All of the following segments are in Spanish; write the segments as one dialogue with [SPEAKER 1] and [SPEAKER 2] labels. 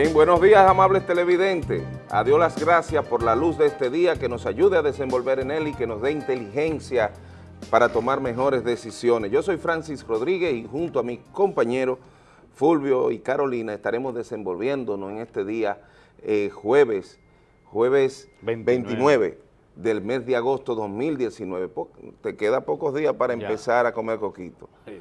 [SPEAKER 1] Bien, buenos días amables televidentes. A Dios las gracias por la luz de este día que nos ayude a desenvolver en él y que nos dé inteligencia para tomar mejores decisiones. Yo soy Francis Rodríguez y junto a mis compañeros Fulvio y Carolina estaremos desenvolviéndonos en este día eh, jueves, jueves 29. del mes de agosto 2019. te queda pocos días para empezar a comer coquito. Sí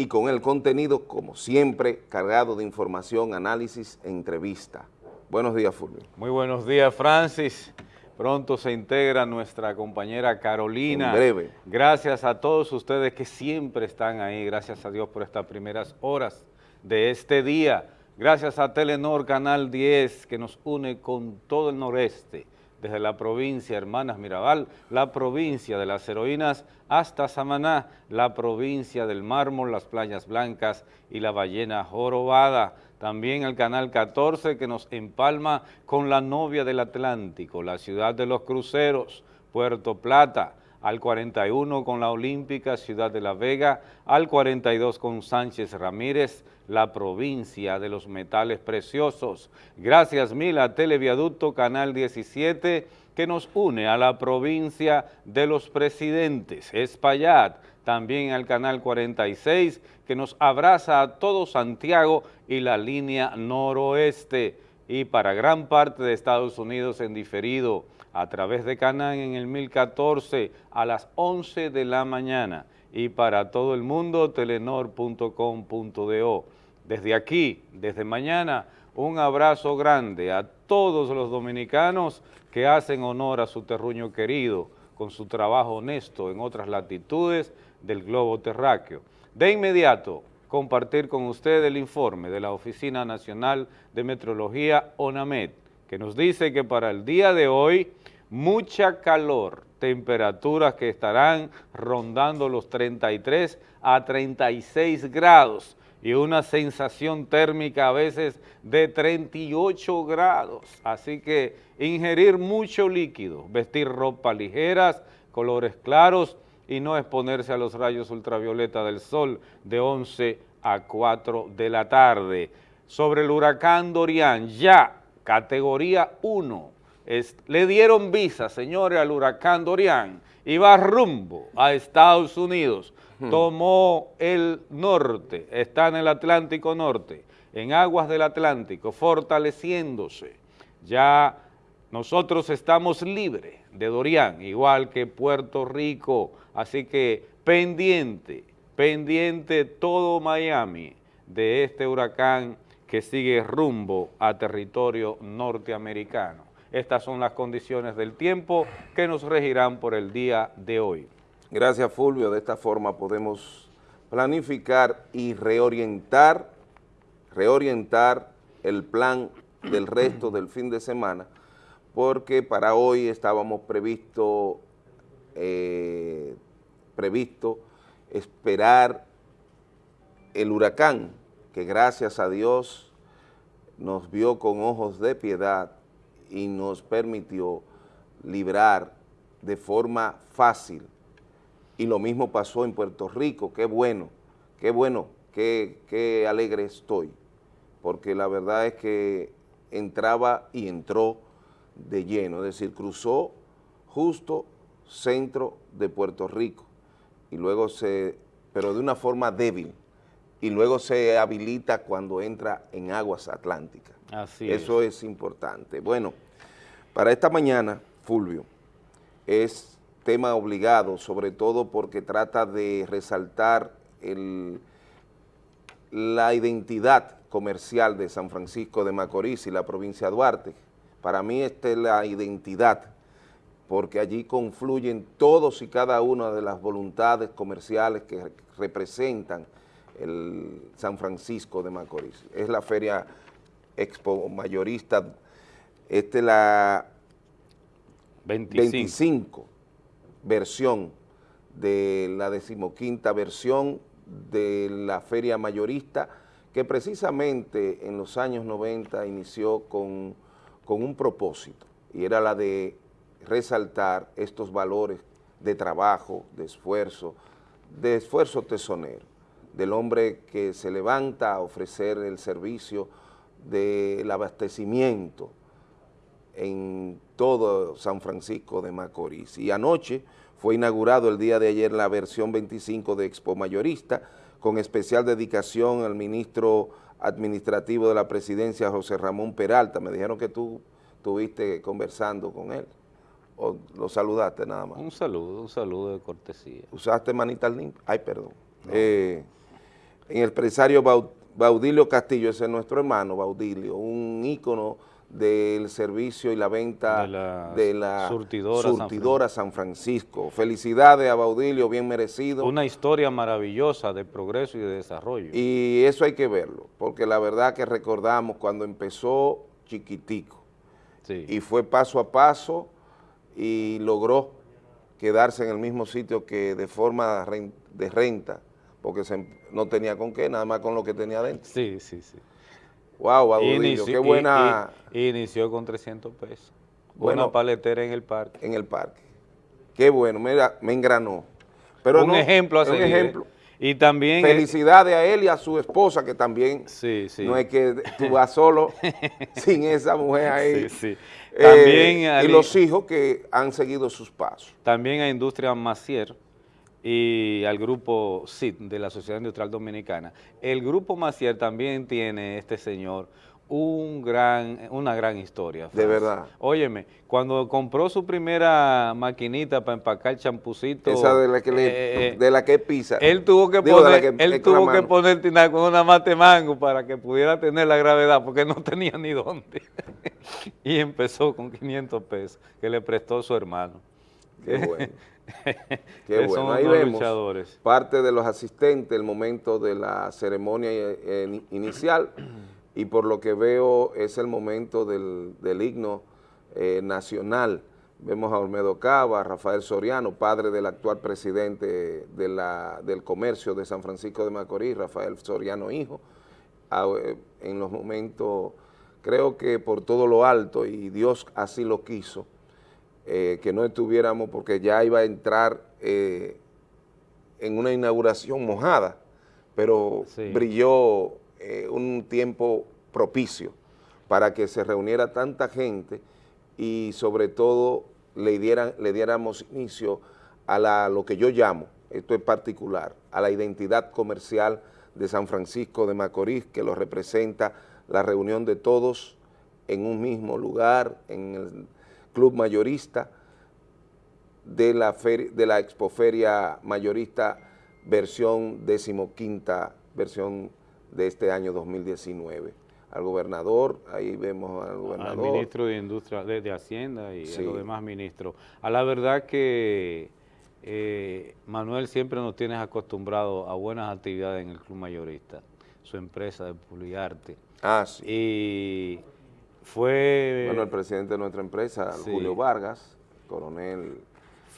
[SPEAKER 1] y con el contenido, como siempre, cargado de información, análisis e entrevista. Buenos días, Fulvio.
[SPEAKER 2] Muy buenos días, Francis. Pronto se integra nuestra compañera Carolina.
[SPEAKER 1] En breve.
[SPEAKER 2] Gracias a todos ustedes que siempre están ahí. Gracias a Dios por estas primeras horas de este día. Gracias a Telenor Canal 10 que nos une con todo el noreste desde la provincia Hermanas Mirabal, la provincia de las heroínas, hasta Samaná, la provincia del mármol, las playas blancas y la ballena jorobada. También el Canal 14 que nos empalma con la novia del Atlántico, la ciudad de los cruceros, Puerto Plata, al 41 con la Olímpica Ciudad de la Vega, al 42 con Sánchez Ramírez, la provincia de los metales preciosos. Gracias mil a Televiaducto Canal 17 que nos une a la provincia de los presidentes, Espaillat, también al Canal 46 que nos abraza a todo Santiago y la línea noroeste. Y para gran parte de Estados Unidos en diferido a través de Canán en el 1014 a las 11 de la mañana y para todo el mundo telenor.com.do. Desde aquí, desde mañana, un abrazo grande a todos los dominicanos que hacen honor a su terruño querido con su trabajo honesto en otras latitudes del globo terráqueo. De inmediato, compartir con usted el informe de la Oficina Nacional de Metrología ONAMED, que nos dice que para el día de hoy mucha calor, temperaturas que estarán rondando los 33 a 36 grados y una sensación térmica a veces de 38 grados. Así que ingerir mucho líquido, vestir ropa ligeras, colores claros y no exponerse a los rayos ultravioleta del sol de 11 a 4 de la tarde. Sobre el huracán Dorian, ya categoría 1, le dieron visa, señores, al huracán Dorian, iba rumbo a Estados Unidos, hmm. tomó el norte, está en el Atlántico Norte, en aguas del Atlántico, fortaleciéndose. Ya nosotros estamos libres de Dorian, igual que Puerto Rico, así que pendiente, pendiente todo Miami de este huracán que sigue rumbo a territorio norteamericano. Estas son las condiciones del tiempo que nos regirán por el día de hoy.
[SPEAKER 1] Gracias Fulvio, de esta forma podemos planificar y reorientar, reorientar el plan del resto del fin de semana, porque para hoy estábamos previsto, eh, previsto esperar el huracán que gracias a Dios nos vio con ojos de piedad y nos permitió librar de forma fácil. Y lo mismo pasó en Puerto Rico, qué bueno, qué bueno, qué, qué alegre estoy, porque la verdad es que entraba y entró de lleno, es decir, cruzó justo centro de Puerto Rico y luego se, pero de una forma débil, y luego se habilita cuando entra en aguas atlánticas.
[SPEAKER 2] Así
[SPEAKER 1] Eso es. importante. Bueno, para esta mañana, Fulvio, es tema obligado, sobre todo porque trata de resaltar la identidad comercial de San Francisco de Macorís y la provincia de Duarte. Para mí esta es la identidad, porque allí confluyen todos y cada una de las voluntades comerciales que representan el San Francisco de Macorís. Es la feria expo mayorista, esta es la 25. versión de la decimoquinta versión de la feria mayorista que precisamente en los años 90 inició con, con un propósito y era la de resaltar estos valores de trabajo, de esfuerzo, de esfuerzo tesonero del hombre que se levanta a ofrecer el servicio del abastecimiento en todo San Francisco de Macorís. Y anoche fue inaugurado el día de ayer la versión 25 de Expo Mayorista, con especial dedicación al ministro administrativo de la presidencia, José Ramón Peralta. Me dijeron que tú estuviste conversando con él. ¿O lo saludaste nada más?
[SPEAKER 2] Un saludo, un saludo de cortesía.
[SPEAKER 1] ¿Usaste manita limpia? Ay, perdón. Eh, en el empresario Baudilio Castillo, ese es nuestro hermano Baudilio, un ícono del servicio y la venta de la, surtidora, San, Francisco. Felicidades a Baudilio, bien merecido.
[SPEAKER 2] Una historia maravillosa de progreso y de desarrollo.
[SPEAKER 1] Y eso hay que verlo, porque la verdad que recordamos cuando empezó chiquitico y fue paso a paso y logró quedarse en el mismo sitio que de forma de renta, porque no tenía con qué, nada más con lo que tenía dentro.
[SPEAKER 2] Sí, sí, sí.
[SPEAKER 1] Wow, Baudillo, qué buena...
[SPEAKER 2] inició con 300 pesos. Buena paletera en el parque.
[SPEAKER 1] En el parque. Qué bueno, mira, me engranó. Pero
[SPEAKER 2] un ejemplo a Un ejemplo. Y también...
[SPEAKER 1] Felicidades a él y a su esposa, que también sí, sí. no es que tú vas solo sin esa mujer ahí. Sí, sí. Eh, también y los hijos que han seguido sus pasos.
[SPEAKER 2] También a Industria Macier, y al grupo SID de la Sociedad Industrial Dominicana. El grupo Macier también tiene, este señor, un gran, una gran historia.
[SPEAKER 1] De verdad.
[SPEAKER 2] Óyeme, cuando compró su primera maquinita para empacar champucito.
[SPEAKER 1] Esa de la que, le, eh, eh, de la que pisa.
[SPEAKER 2] Él tuvo que poner, él tuvo que poner con una mate mango para que pudiera tener la gravedad, porque no tenía ni dónde. y empezó con 500 pesos que le prestó su hermano.
[SPEAKER 1] Qué bueno. Qué bueno, ahí vemos parte de los asistentes, el momento de la ceremonia eh, inicial y por lo que veo es el momento del, himno eh, nacional. Vemos a Olmedo Cava, Rafael Soriano, padre del actual presidente de la, del comercio de San Francisco de Macorís, Rafael Soriano hijo, eh, en los momentos, creo que por todo lo alto, y Dios así lo quiso, eh, que no estuviéramos porque ya iba a entrar eh, en una inauguración mojada, pero brilló eh, un tiempo propicio para que se reuniera tanta gente y sobre todo le, dieran, le diéramos inicio a la, lo que yo llamo, esto es particular, a la identidad comercial de San Francisco de Macorís, que lo representa la reunión de todos en un mismo lugar, en el Club Mayorista de la, de la Expoferia Mayorista versión decimoquinta, versión de este año 2019. Al gobernador, ahí vemos al gobernador.
[SPEAKER 2] Al ministro de Industria, de, Hacienda y a los demás ministros. A la verdad que eh, Manuel siempre nos tienes acostumbrado a buenas actividades en el Club Mayorista, su empresa de Publiarte.
[SPEAKER 1] Ah, sí.
[SPEAKER 2] Y fue...
[SPEAKER 1] Bueno, el presidente de nuestra empresa, Julio Vargas, coronel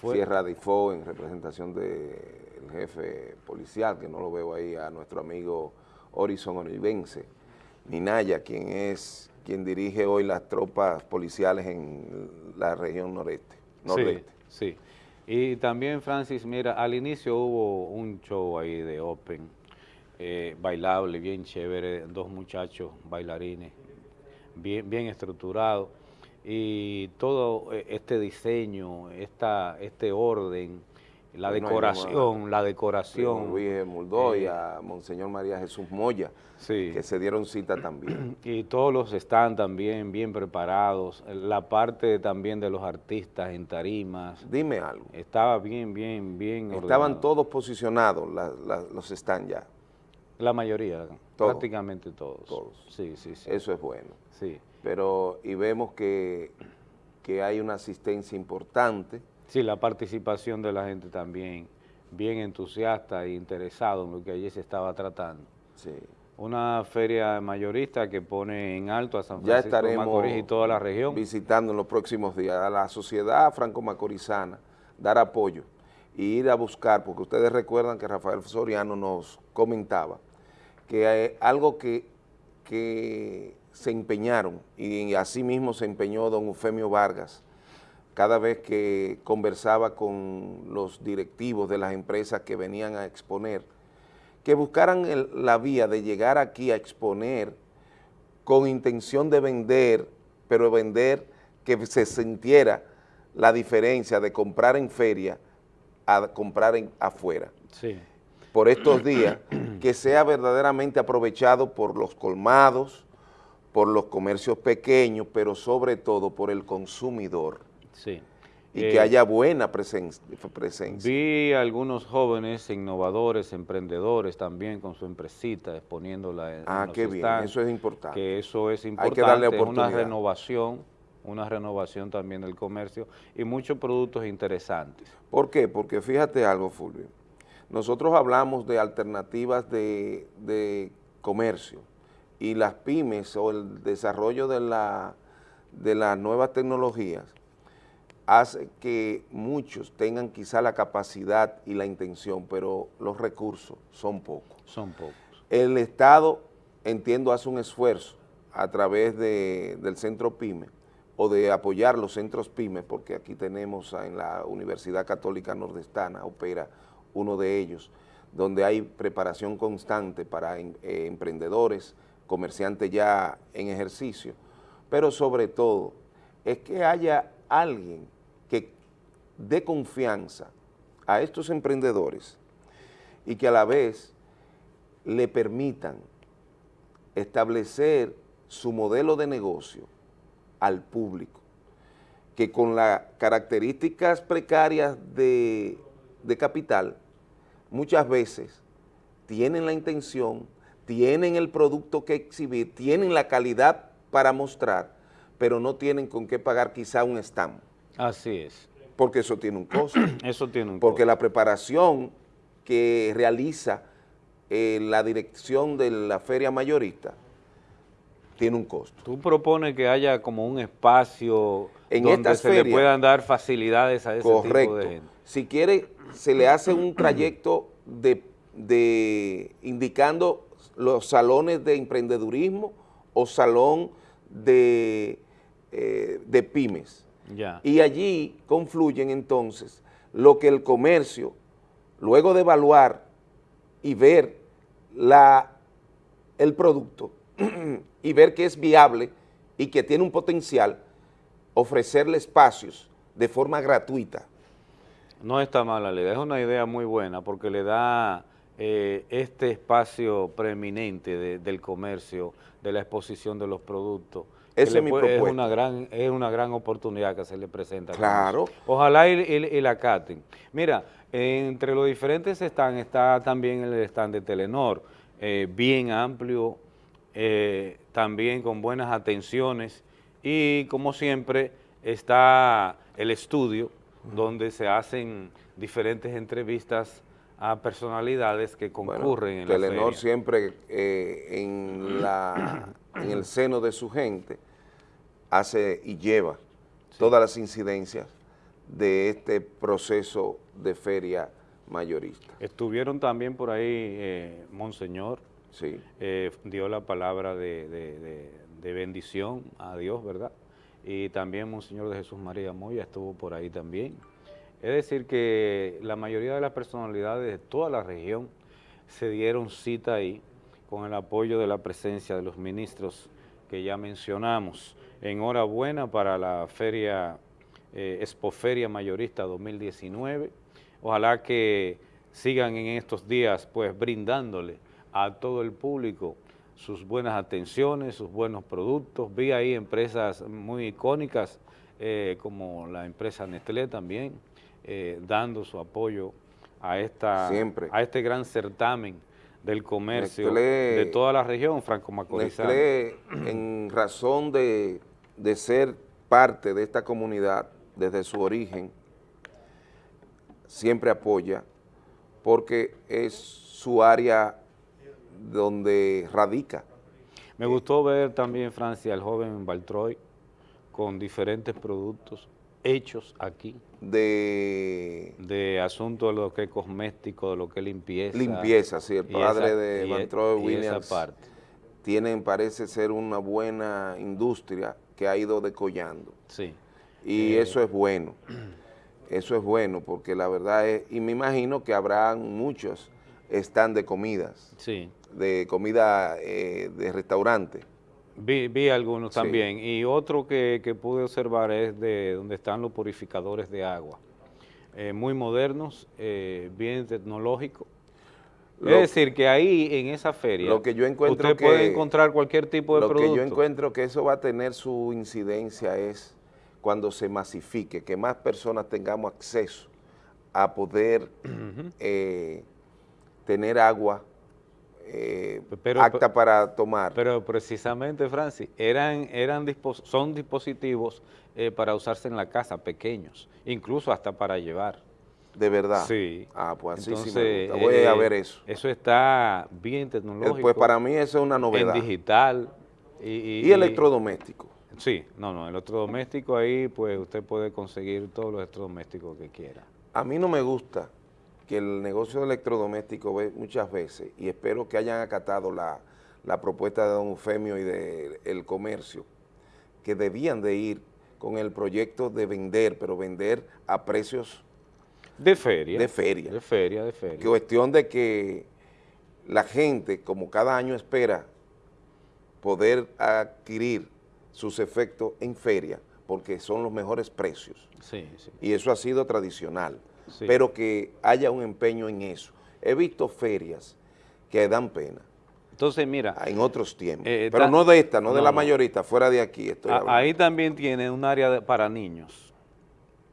[SPEAKER 1] Sierra Difo en representación del jefe policial, que no lo veo ahí, a nuestro amigo Horizon Onivense, Minaya, quien es quien dirige hoy las tropas policiales en la región noreste, nordeste.
[SPEAKER 2] Sí, sí. Y también, Francis, mira, al inicio hubo un show ahí de Open, eh, bailable, bien chévere, dos muchachos bailarines, bien, bien estructurado, y todo eh, este diseño, esta, este orden, la decoración, la decoración.
[SPEAKER 1] Luis Muldó y eh, a Monseñor María Jesús Moya, que se dieron cita también.
[SPEAKER 2] Y todos los están también bien preparados, la parte también de los artistas en tarimas.
[SPEAKER 1] Dime algo.
[SPEAKER 2] Estaba bien, bien, bien
[SPEAKER 1] Estaban todos posicionados, los están ya.
[SPEAKER 2] La mayoría, prácticamente todos.
[SPEAKER 1] Todos.
[SPEAKER 2] Sí, sí, sí.
[SPEAKER 1] Eso es bueno. Sí. Pero, y vemos que, que hay una asistencia importante.
[SPEAKER 2] Sí, la participación de la gente también, bien entusiasta e interesado en lo que allí se estaba tratando. Sí. Una feria mayorista que pone en alto a San Francisco de Macorís y toda la región.
[SPEAKER 1] visitando en los próximos días a la sociedad franco-macorizana, dar apoyo y ir a buscar, porque ustedes recuerdan que Rafael Soriano nos comentaba que hay algo que, que se empeñaron, y así mismo se empeñó don Eufemio Vargas, cada vez que conversaba con los directivos de las empresas que venían a exponer, que buscaran la vía de llegar aquí a exponer con intención de vender, pero vender que se sintiera la diferencia de comprar en feria a comprar en, afuera.
[SPEAKER 2] Sí.
[SPEAKER 1] Por estos días, que sea verdaderamente aprovechado por los colmados, por los comercios pequeños, pero sobre todo por el consumidor.
[SPEAKER 2] Sí.
[SPEAKER 1] Y que
[SPEAKER 2] Eh,
[SPEAKER 1] haya buena presen- presencia.
[SPEAKER 2] Vi algunos jóvenes innovadores, emprendedores también con su empresita exponiéndola en,
[SPEAKER 1] Ah, qué bien, eso es importante.
[SPEAKER 2] Que eso es
[SPEAKER 1] que
[SPEAKER 2] importante,
[SPEAKER 1] darle
[SPEAKER 2] es una
[SPEAKER 1] oportunidad.
[SPEAKER 2] renovación, una renovación también del comercio y muchos productos interesantes.
[SPEAKER 1] ¿Por qué? Porque fíjate algo, Fulvio. Nosotros hablamos de alternativas de, de comercio y las pymes o el desarrollo de, la, de las nuevas tecnologías hace que muchos tengan quizá la capacidad y la intención, pero los recursos son pocos.
[SPEAKER 2] Son pocos.
[SPEAKER 1] El Estado, entiendo, hace un esfuerzo a través de- del centro PYME o de apoyar los centros PYME, porque aquí tenemos en la Universidad Católica Nordestana, opera uno de ellos, donde hay preparación constante para em- eh, emprendedores, comerciantes ya en ejercicio, pero sobre todo es que haya alguien que dé confianza a estos emprendedores y que a la vez le permitan establecer su modelo de negocio al público, que con las características precarias de, de capital, muchas veces tienen la intención, tienen el producto que exhibir, tienen la calidad para mostrar, pero no tienen con qué pagar quizá un stand,
[SPEAKER 2] Así es.
[SPEAKER 1] porque eso tiene un costo.
[SPEAKER 2] Eso tiene un
[SPEAKER 1] Porque
[SPEAKER 2] costo.
[SPEAKER 1] la preparación que realiza eh, la dirección de la feria mayorista tiene un costo.
[SPEAKER 2] Tú propones que haya como un espacio
[SPEAKER 1] En
[SPEAKER 2] donde
[SPEAKER 1] estas
[SPEAKER 2] se le puedan dar facilidades a ese
[SPEAKER 1] Correcto.
[SPEAKER 2] tipo de gente.
[SPEAKER 1] Si quiere, se le hace un trayecto de, de indicando los salones de emprendedurismo o salón de, eh, de pymes. Y allí confluyen entonces lo que el comercio, luego de evaluar y ver la, el producto y ver que es viable y que tiene un potencial, ofrecerle espacios de forma gratuita.
[SPEAKER 2] No está mala la idea, es una idea muy buena porque le da eh, este espacio preeminente de- del comercio, de la exposición de los productos.
[SPEAKER 1] Esa es mi
[SPEAKER 2] puede-
[SPEAKER 1] propuesta.
[SPEAKER 2] una gran, es una gran oportunidad que se le presenta.
[SPEAKER 1] Claro.
[SPEAKER 2] Ojalá y, y- y la caten. Mira, entre los diferentes stands está también el stand de Telenor, eh, bien amplio, eh, también con buenas atenciones y como siempre está el estudio donde se hacen diferentes entrevistas a personalidades que
[SPEAKER 1] Bueno,
[SPEAKER 2] concurren en la
[SPEAKER 1] Telenor
[SPEAKER 2] feria.
[SPEAKER 1] siempre eh, en, la, en el seno de su gente hace y lleva todas las incidencias de este proceso de feria mayorista.
[SPEAKER 2] Estuvieron también por ahí eh, Monseñor,
[SPEAKER 1] Sí.
[SPEAKER 2] eh, dio la palabra de, de- de- de bendición a Dios, ¿verdad? Y también Monseñor de Jesús María Moya estuvo por ahí también. Es decir, que la mayoría de las personalidades de toda la región se dieron cita ahí con el apoyo de la presencia de los ministros que ya mencionamos. Enhorabuena para la feria, eh, Expoferia Mayorista 2019. Ojalá que sigan en estos días pues brindándole a todo el público sus buenas atenciones, sus buenos productos. Vi ahí empresas muy icónicas eh, como la empresa Nestlé también, eh, dando su apoyo a, esta,
[SPEAKER 1] Siempre.
[SPEAKER 2] a este gran certamen del comercio
[SPEAKER 1] Nestlé-
[SPEAKER 2] de toda la región franco-macorizana.
[SPEAKER 1] En razón de, de ser parte de esta comunidad desde su origen, siempre apoya porque es su área donde radica.
[SPEAKER 2] Me gustó ver también, Francia, al joven Baltroy con diferentes productos hechos aquí,
[SPEAKER 1] de
[SPEAKER 2] de asuntos de lo que es cosmético, de lo que es limpieza.
[SPEAKER 1] limpieza, sí, el padre
[SPEAKER 2] esa-
[SPEAKER 1] de
[SPEAKER 2] y-
[SPEAKER 1] Van Troy Williams
[SPEAKER 2] esa parte.
[SPEAKER 1] tienen, parece ser una buena industria que ha ido decollando.
[SPEAKER 2] Sí.
[SPEAKER 1] Y
[SPEAKER 2] Eh,
[SPEAKER 1] eso es bueno, eso es bueno, porque la verdad es, y me imagino que habrán muchos están de comidas,
[SPEAKER 2] Sí.
[SPEAKER 1] de comida eh, de restaurante,
[SPEAKER 2] Vi, vi algunos también. Y otro que, que, pude observar es de donde están los purificadores de agua. Eh, muy modernos, eh, bien tecnológicos. es decir, que ahí en esa feria
[SPEAKER 1] lo que yo encuentro
[SPEAKER 2] usted puede encontrar cualquier tipo de producto.
[SPEAKER 1] Lo que yo encuentro que eso va a tener su incidencia es cuando se masifique, que más personas tengamos acceso a poder eh, tener agua eh, apta para tomar.
[SPEAKER 2] Pero precisamente, Francis, eran, eran son dispositivos eh, para usarse en la casa, pequeños, incluso hasta para llevar.
[SPEAKER 1] ¿De verdad?
[SPEAKER 2] Sí.
[SPEAKER 1] Ah, pues así sí me gusta. Voy a ver eso.
[SPEAKER 2] Eso está bien tecnológico.
[SPEAKER 1] Pues para mí eso es una novedad.
[SPEAKER 2] En digital.
[SPEAKER 1] Y, y electrodoméstico.
[SPEAKER 2] Sí, no, no, electrodoméstico ahí pues usted puede conseguir todos los electrodomésticos que quiera.
[SPEAKER 1] A mí no me gusta que el negocio de electrodoméstico ve muchas veces, y espero que hayan acatado la, propuesta de don Eufemio y del comercio, que debían de ir con el proyecto de vender, pero vender a precios...
[SPEAKER 2] De feria.
[SPEAKER 1] De feria.
[SPEAKER 2] De feria, de feria.
[SPEAKER 1] Cuestión de que la gente, como cada año espera poder adquirir sus efectos en feria, porque son los mejores precios.
[SPEAKER 2] Sí, sí.
[SPEAKER 1] Y eso ha sido tradicional, pero que haya un empeño en eso. He visto ferias que dan pena.
[SPEAKER 2] Entonces, mira...
[SPEAKER 1] En otros tiempos, eh, pero no de esta, no, de la mayorita, fuera de aquí estoy
[SPEAKER 2] Ahí también tiene un área para niños,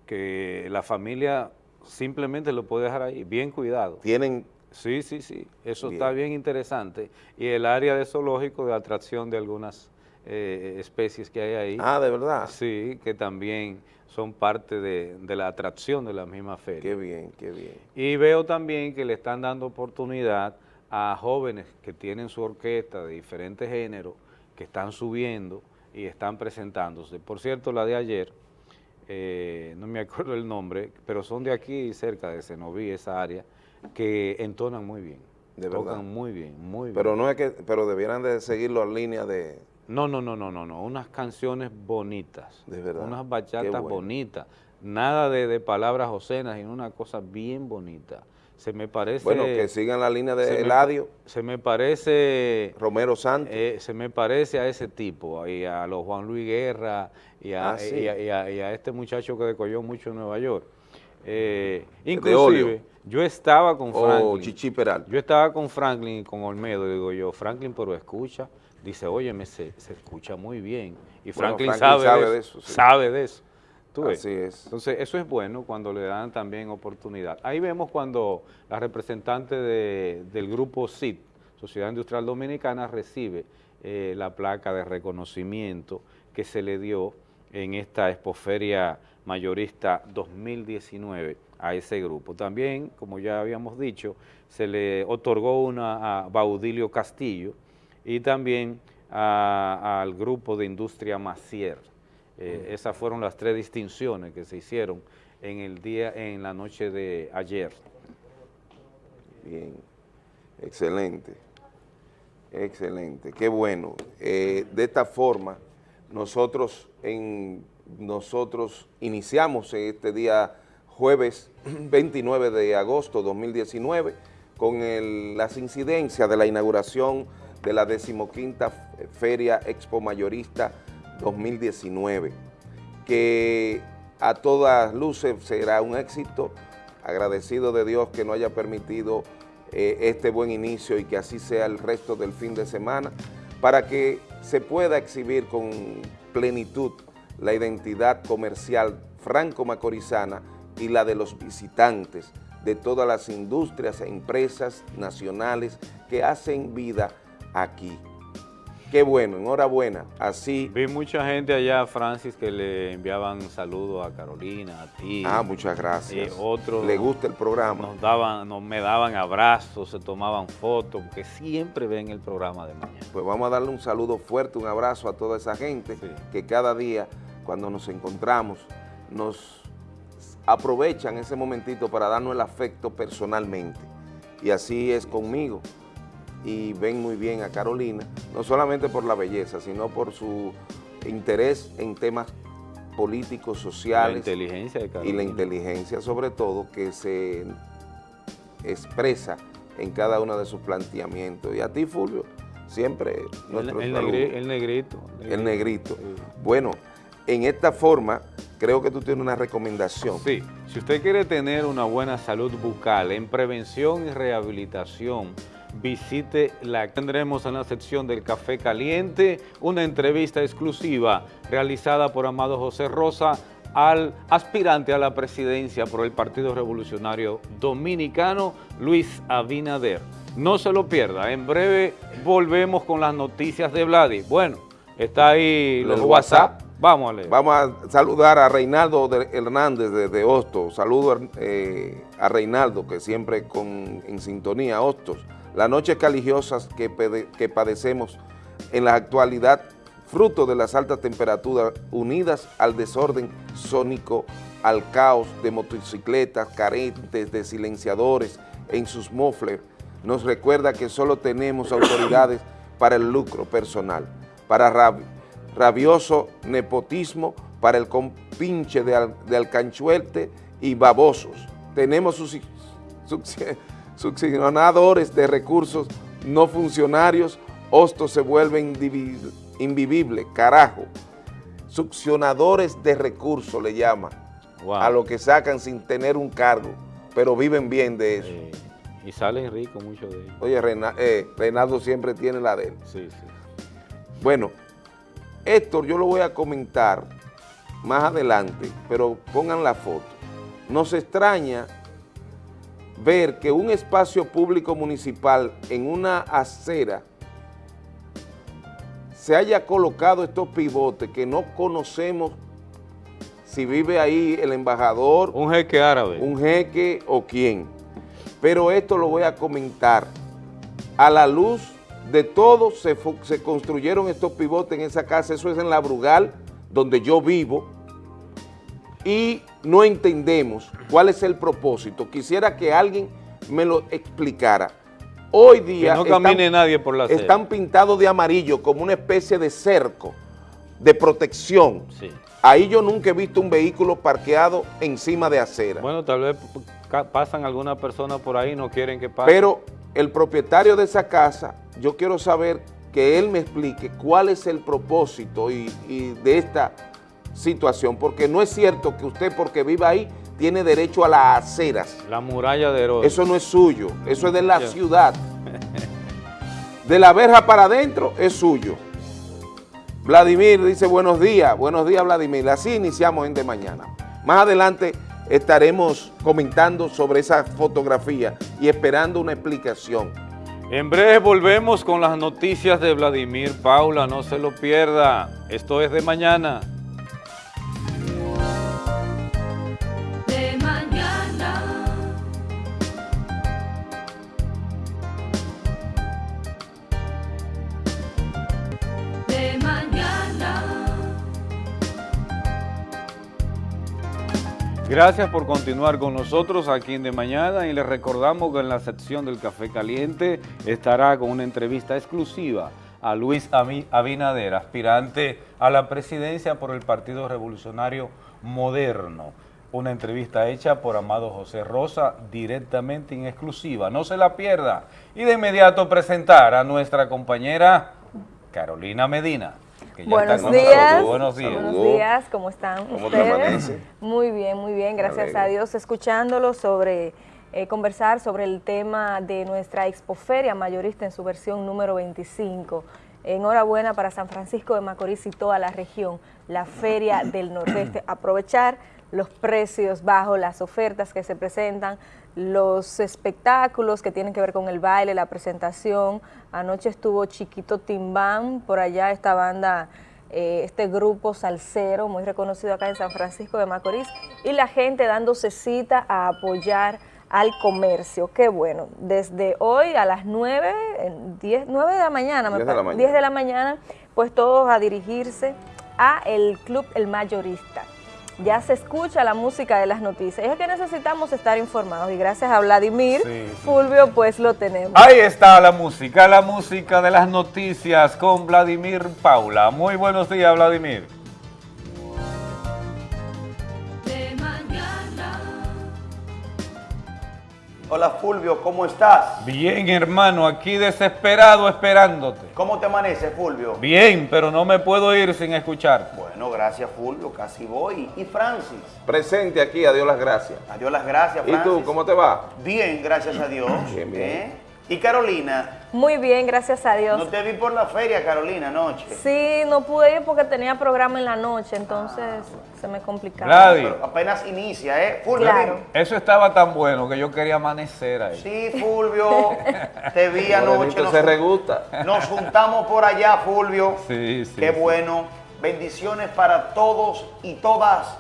[SPEAKER 2] que la familia simplemente lo puede dejar ahí, bien cuidado.
[SPEAKER 1] Tienen...
[SPEAKER 2] Sí, sí, sí, eso está bien interesante. Y el área de zoológico de atracción de algunas eh, especies que hay ahí.
[SPEAKER 1] Ah, ¿de verdad?
[SPEAKER 2] Sí, que también son parte de, la atracción de la misma feria.
[SPEAKER 1] Qué bien, qué bien.
[SPEAKER 2] Y veo también que le están dando oportunidad a jóvenes que tienen su orquesta de diferentes géneros, que están subiendo y están presentándose. Por cierto, la de ayer, eh, no me acuerdo el nombre, pero son de aquí cerca de Senoví, esa área, que entonan muy bien.
[SPEAKER 1] De Tocan
[SPEAKER 2] muy bien, muy bien.
[SPEAKER 1] Pero no es que, pero debieran de seguirlo en línea de
[SPEAKER 2] no, no, no, no, no, no, unas canciones bonitas.
[SPEAKER 1] De verdad.
[SPEAKER 2] Unas bachatas bonitas. Nada de, palabras ocenas, sino una cosa bien bonita. Se me parece...
[SPEAKER 1] Bueno, que sigan la línea de Eladio.
[SPEAKER 2] se me parece...
[SPEAKER 1] Romero Santos.
[SPEAKER 2] Eh, se me parece a ese tipo, y a los Juan Luis Guerra, y a, ah, y a, este muchacho que decolló mucho en Nueva York. Eh, inclusive, yo estaba con oh, Franklin.
[SPEAKER 1] Chichi Peral.
[SPEAKER 2] Yo estaba con Franklin y con Olmedo, digo yo, Franklin, pero escucha dice, óyeme, se, se escucha muy bien. Y Franklin, sabe, de eso. Sabe de eso.
[SPEAKER 1] Así es.
[SPEAKER 2] Entonces, eso es bueno cuando le dan también oportunidad. Ahí vemos cuando la representante del grupo CID, Sociedad Industrial Dominicana, recibe eh, la placa de reconocimiento que se le dio en esta expoferia mayorista 2019 a ese grupo. También, como ya habíamos dicho, se le otorgó una a Baudilio Castillo, y también al grupo de industria Macier. Eh, esas fueron las tres distinciones que se hicieron en el día, en la noche de ayer.
[SPEAKER 1] Bien, excelente, excelente, qué bueno. Eh, de esta forma, nosotros, en, nosotros iniciamos este día jueves 29 de agosto 2019 con las incidencias de la inauguración de la decimoquinta Feria Expo Mayorista 2019, que a todas luces será un éxito, agradecido de Dios que nos haya permitido eh, este buen inicio y que así sea el resto del fin de semana, para que se pueda exhibir con plenitud la identidad comercial franco-macorizana y la de los visitantes de todas las industrias e empresas nacionales que hacen vida aquí. Qué bueno, enhorabuena, así...
[SPEAKER 2] Vi mucha gente allá, Francis, que le enviaban saludos a Carolina, a ti.
[SPEAKER 1] Ah, muchas gracias.
[SPEAKER 2] Y otros...
[SPEAKER 1] Le gusta el programa.
[SPEAKER 2] Nos daban, nos, me daban abrazos, se tomaban fotos, porque siempre ven el programa de mañana.
[SPEAKER 1] Pues vamos a darle un saludo fuerte, un abrazo a toda esa gente que cada día, cuando nos encontramos, nos aprovechan ese momentito para darnos el afecto personalmente. Y así es conmigo y ven muy bien a Carolina, no solamente por la belleza, sino por su interés en temas políticos, sociales.
[SPEAKER 2] inteligencia
[SPEAKER 1] Y la inteligencia sobre todo que se expresa en cada uno de sus planteamientos. Y a ti, Fulvio, siempre
[SPEAKER 2] nuestro el, el, negrito,
[SPEAKER 1] el negrito. Bueno, en esta forma, creo que tú tienes una recomendación.
[SPEAKER 2] Sí, si usted quiere tener una buena salud bucal en prevención y rehabilitación, visite la tendremos en la sección del Café Caliente, una entrevista exclusiva realizada por Amado José Rosa al aspirante a la presidencia por el Partido Revolucionario Dominicano, Luis Abinader. No se lo pierda, en breve volvemos con las noticias de Vladi. Bueno, está ahí los WhatsApp. Vamos a leer.
[SPEAKER 1] Vamos a saludar a Reinaldo Hernández de, Hostos. Saludo eh, a Reinaldo, que siempre con, en sintonía, Hostos. Las noches caligiosas que, padecemos en la actualidad, fruto de las altas temperaturas unidas al desorden sónico, al caos de motocicletas carentes de silenciadores en sus mofles, nos recuerda que solo tenemos autoridades para el lucro personal, para rabioso nepotismo, para el compinche de alcanchuelte y babosos. Tenemos sus, succionadores de recursos no funcionarios, hostos se vuelven invivible, carajo. Succionadores de recursos le llaman a lo que sacan sin tener un cargo, pero viven bien de eso.
[SPEAKER 2] y salen ricos muchos de ellos.
[SPEAKER 1] Oye, eh, Reynaldo siempre tiene la de él.
[SPEAKER 2] Sí, sí.
[SPEAKER 1] Bueno, Héctor, yo lo voy a comentar más adelante, pero pongan la foto. Nos extraña ver que un espacio público municipal en una acera se haya colocado estos pivotes que no conocemos si vive ahí el embajador.
[SPEAKER 2] Un jeque árabe.
[SPEAKER 1] Un jeque o quién. Pero esto lo voy a comentar. A la luz de todo se, se construyeron estos pivotes en esa casa. Eso es en La Brugal, donde yo vivo. Y no entendemos cuál es el propósito. Quisiera que alguien me lo explicara. Hoy día
[SPEAKER 2] no camine nadie por la
[SPEAKER 1] están pintados de amarillo como una especie de cerco de protección. Ahí yo nunca he visto un vehículo parqueado encima de acera.
[SPEAKER 2] Bueno, tal vez pasan algunas personas por ahí no quieren que pase.
[SPEAKER 1] Pero el propietario de esa casa, yo quiero saber que él me explique cuál es el propósito y, y de esta situación, porque no es cierto que usted porque viva ahí tiene derecho a las aceras.
[SPEAKER 2] La muralla de Herodes.
[SPEAKER 1] Eso no es suyo, eso es de la ciudad. De la verja para adentro es suyo. Vladimir dice buenos días, buenos días Vladimir, así iniciamos en de mañana. Más adelante estaremos comentando sobre esa fotografía y esperando una explicación.
[SPEAKER 2] En breve volvemos con las noticias de Vladimir Paula, no se lo pierda. Esto es de mañana. Gracias por continuar con nosotros aquí en De Mañana y les recordamos que en la sección del Café Caliente estará con una entrevista exclusiva a Luis Abinader, aspirante a la presidencia por el Partido Revolucionario Moderno. Una entrevista hecha por Amado José Rosa directamente en exclusiva. No se la pierda. Y de inmediato presentar a nuestra compañera Carolina Medina.
[SPEAKER 3] Buenos días. Buenos días. Buenos días, ¿cómo están ustedes? Muy bien, muy bien, gracias a Dios. Escuchándolo sobre, eh, conversar sobre el tema de nuestra expoferia mayorista en su versión número 25. Enhorabuena para San Francisco de Macorís y toda la región, la Feria del Nordeste. Aprovechar los precios bajos, las ofertas que se presentan, los espectáculos que tienen que ver con el baile, la presentación. Anoche estuvo Chiquito Timbán, por allá esta banda, eh, este grupo salsero, muy reconocido acá en San Francisco de Macorís, y la gente dándose cita a apoyar al comercio. Qué bueno. Desde hoy a las 9, 10, 9 de la mañana, 10 de la mañana. 10 de la mañana, pues todos a dirigirse a el Club El Mayorista ya se escucha la música de las noticias. es que necesitamos estar informados y gracias a Vladimir Fulvio pues lo tenemos.
[SPEAKER 2] Ahí está la música, la música de las noticias con Vladimir Paula. Muy buenos días Vladimir.
[SPEAKER 4] Hola Fulvio, ¿cómo estás?
[SPEAKER 2] Bien, hermano, aquí desesperado esperándote.
[SPEAKER 4] ¿Cómo te amanece, Fulvio?
[SPEAKER 2] Bien, pero no me puedo ir sin escuchar.
[SPEAKER 4] Bueno, gracias, Fulvio, casi voy. ¿Y Francis?
[SPEAKER 1] Presente aquí, adiós las gracias.
[SPEAKER 4] Adiós las gracias,
[SPEAKER 1] Francis. ¿Y tú, cómo te va?
[SPEAKER 4] Bien, gracias a Dios. bien, bien. ¿Eh? ¿Y Carolina?
[SPEAKER 3] Muy bien, gracias a Dios.
[SPEAKER 4] ¿No te vi por la feria, Carolina, anoche?
[SPEAKER 3] Sí, no pude ir porque tenía programa en la noche, entonces se me complicaba.
[SPEAKER 2] Gladys.
[SPEAKER 4] apenas inicia, ¿eh?
[SPEAKER 3] Fulvio. Claro.
[SPEAKER 2] Eso estaba tan bueno que yo quería amanecer ahí.
[SPEAKER 4] Sí, Fulvio, te vi anoche.
[SPEAKER 1] Nos, se regusta.
[SPEAKER 4] Nos juntamos por allá, Fulvio.
[SPEAKER 2] Sí, sí.
[SPEAKER 4] Qué bueno. Bendiciones para todos y todas.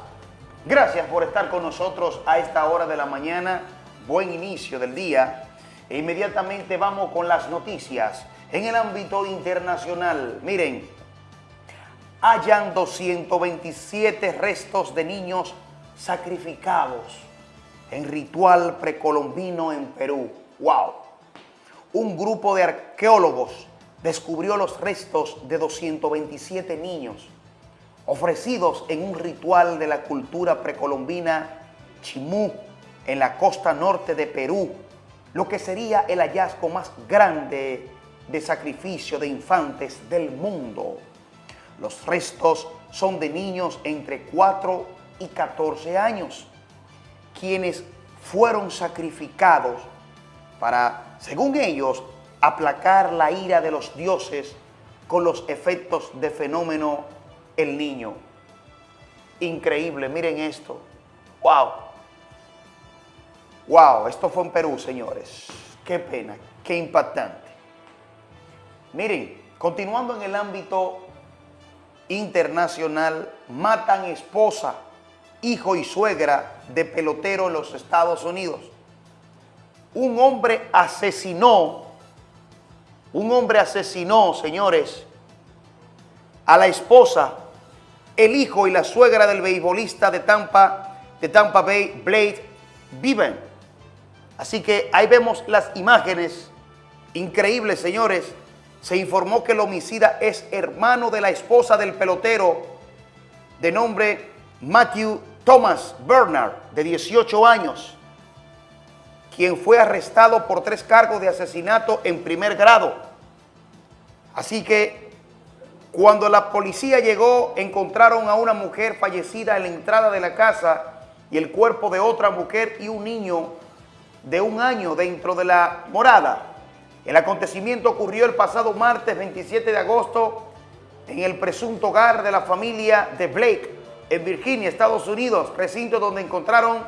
[SPEAKER 4] Gracias por estar con nosotros a esta hora de la mañana. Buen inicio del día. E inmediatamente vamos con las noticias. En el ámbito internacional, miren, hayan 227 restos de niños sacrificados en ritual precolombino en Perú. ¡Wow! Un grupo de arqueólogos descubrió los restos de 227 niños ofrecidos en un ritual de la cultura precolombina Chimú en la costa norte de Perú lo que sería el hallazgo más grande de sacrificio de infantes del mundo. Los restos son de niños entre 4 y 14 años, quienes fueron sacrificados para, según ellos, aplacar la ira de los dioses con los efectos de fenómeno el niño. Increíble, miren esto. ¡Wow! Wow, esto fue en Perú, señores. Qué pena, qué impactante. Miren, continuando en el ámbito internacional, matan esposa, hijo y suegra de pelotero en los Estados Unidos. Un hombre asesinó, un hombre asesinó, señores, a la esposa, el hijo y la suegra del beisbolista de Tampa, de Tampa Bay, Blade Viven Así que ahí vemos las imágenes increíbles, señores. Se informó que el homicida es hermano de la esposa del pelotero de nombre Matthew Thomas Bernard, de 18 años, quien fue arrestado por tres cargos de asesinato en primer grado. Así que cuando la policía llegó, encontraron a una mujer fallecida en la entrada de la casa y el cuerpo de otra mujer y un niño de un año dentro de la morada. El acontecimiento ocurrió el pasado martes 27 de agosto en el presunto hogar de la familia de Blake en Virginia, Estados Unidos, recinto donde encontraron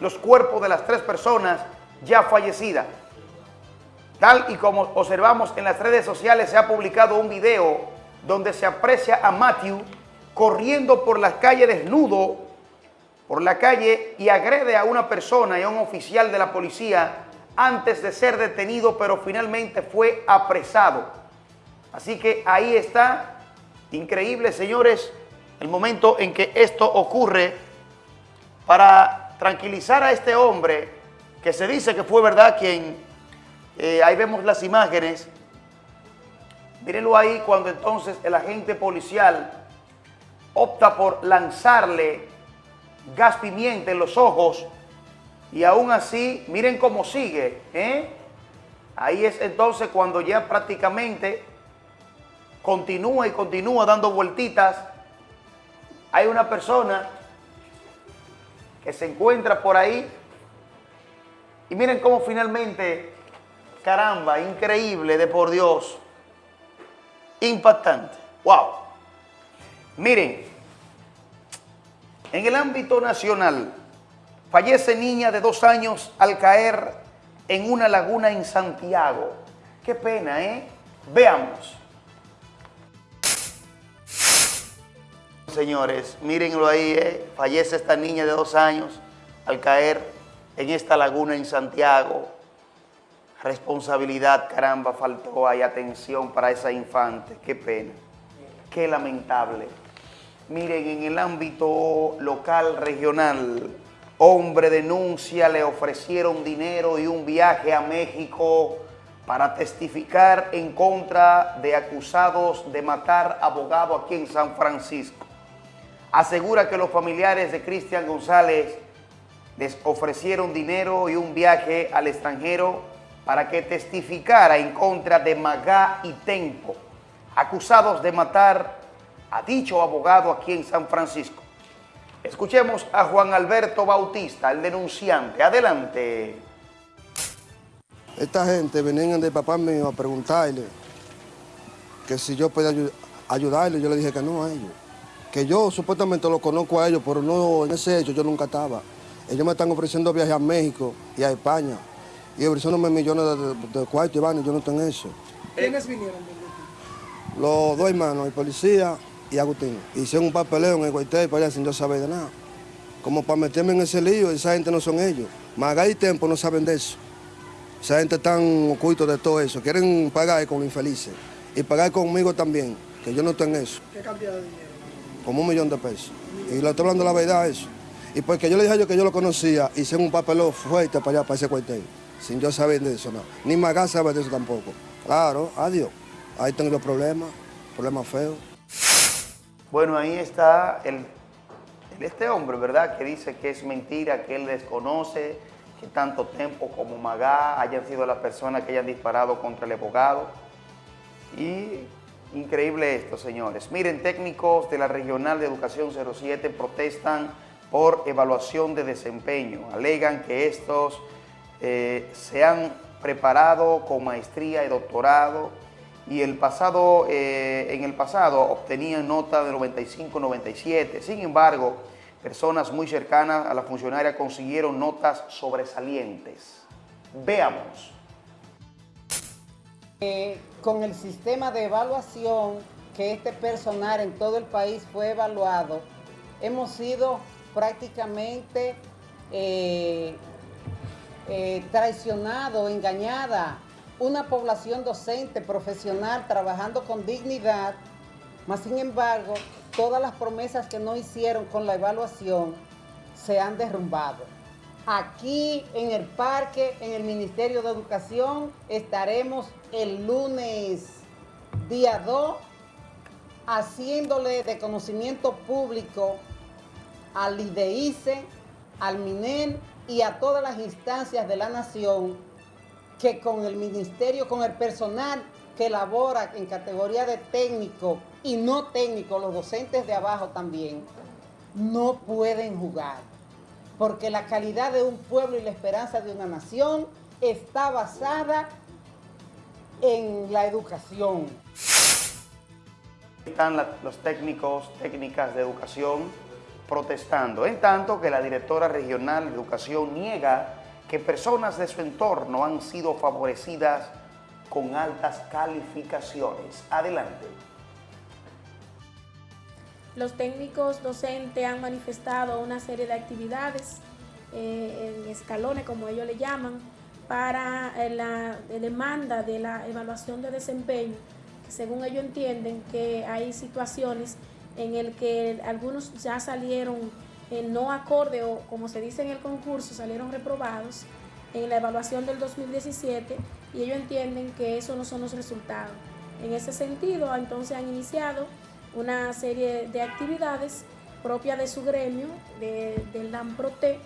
[SPEAKER 4] los cuerpos de las tres personas ya fallecidas. Tal y como observamos en las redes sociales, se ha publicado un video donde se aprecia a Matthew corriendo por las calles desnudo por la calle y agrede a una persona y a un oficial de la policía antes de ser detenido, pero finalmente fue apresado. Así que ahí está, increíble señores, el momento en que esto ocurre. Para tranquilizar a este hombre que se dice que fue verdad quien, eh, ahí vemos las imágenes, mírenlo ahí cuando entonces el agente policial opta por lanzarle gas pimienta en los ojos y aún así, miren cómo sigue. ¿eh? Ahí es entonces cuando ya prácticamente continúa y continúa dando vueltitas. Hay una persona que se encuentra por ahí y miren cómo finalmente, caramba, increíble de por Dios, impactante. ¡Wow! Miren, en el ámbito nacional, fallece niña de dos años al caer en una laguna en Santiago. Qué pena, ¿eh? Veamos. Señores, mírenlo ahí, ¿eh? Fallece esta niña de dos años al caer en esta laguna en Santiago. Responsabilidad, caramba, faltó ahí atención para esa infante. Qué pena, qué lamentable. Miren, en el ámbito local, regional, hombre denuncia, le ofrecieron dinero y un viaje a México para testificar en contra de acusados de matar abogado aquí en San Francisco. Asegura que los familiares de Cristian González les ofrecieron dinero y un viaje al extranjero para que testificara en contra de Magá y Tempo, acusados de matar a dicho abogado aquí en San Francisco. Escuchemos a Juan Alberto Bautista, el denunciante. Adelante.
[SPEAKER 5] Esta gente venían de papá mío a preguntarle que si yo podía ayudarle. Yo le dije que no a ellos. Que yo supuestamente lo conozco a ellos, pero no en ese hecho yo nunca estaba. Ellos me están ofreciendo viajes a México y a España. Y ofreciéndome millones de, de cuartos y van, yo no tengo eso.
[SPEAKER 6] ¿Quiénes vinieron?
[SPEAKER 5] Los dos hermanos, el policía y Agustín. Hicieron un papeleo en el cuartel para allá sin yo saber de nada. Como para meterme en ese lío, esa gente no son ellos. Magá y Tempo no saben de eso. Esa gente tan oculto de todo eso. Quieren pagar con los infelices. Y pagar conmigo también, que yo no tengo eso.
[SPEAKER 6] ¿Qué cantidad de dinero?
[SPEAKER 5] Como un millón de pesos. Y le estoy hablando la verdad eso. Y porque yo le dije a ellos que yo lo conocía, hice un papeleo fuerte para allá, para ese cuartel. Sin yo saber de eso, no. Ni Magá sabe de eso tampoco. Claro, adiós. Ahí tengo yo problemas, problemas feos.
[SPEAKER 4] Bueno, ahí está el, este hombre, ¿verdad? Que dice que es mentira, que él desconoce, que tanto tiempo como Magá hayan sido las personas que hayan disparado contra el abogado. Y increíble esto, señores. Miren, técnicos de la Regional de Educación 07 protestan por evaluación de desempeño. Alegan que estos eh, se han preparado con maestría y doctorado y el pasado, eh, en el pasado obtenían nota de 95-97. Sin embargo, personas muy cercanas a la funcionaria consiguieron notas sobresalientes. Veamos.
[SPEAKER 7] Eh, con el sistema de evaluación que este personal en todo el país fue evaluado, hemos sido prácticamente eh, eh, traicionados, engañada, una población docente, profesional, trabajando con dignidad, mas sin embargo, todas las promesas que no hicieron con la evaluación se han derrumbado. Aquí en el parque, en el Ministerio de Educación, estaremos el lunes día 2 haciéndole de conocimiento público al IDEICE, al MINEN y a todas las instancias de la nación que con el ministerio, con el personal que labora en categoría de técnico y no técnico, los docentes de abajo también, no pueden jugar. Porque la calidad de un pueblo y la esperanza de una nación está basada en la educación.
[SPEAKER 4] Están los técnicos, técnicas de educación protestando, en tanto que la directora regional de educación niega que personas de su entorno han sido favorecidas con altas calificaciones. Adelante.
[SPEAKER 8] Los técnicos docentes han manifestado una serie de actividades eh, en escalones, como ellos le llaman, para eh, la demanda de la evaluación de desempeño, que según ellos entienden que hay situaciones en el que algunos ya salieron en no acorde o como se dice en el concurso, salieron reprobados en la evaluación del 2017 y ellos entienden que esos no son los resultados. En ese sentido, entonces han iniciado una serie de actividades propias de su gremio, del DAMPROTE,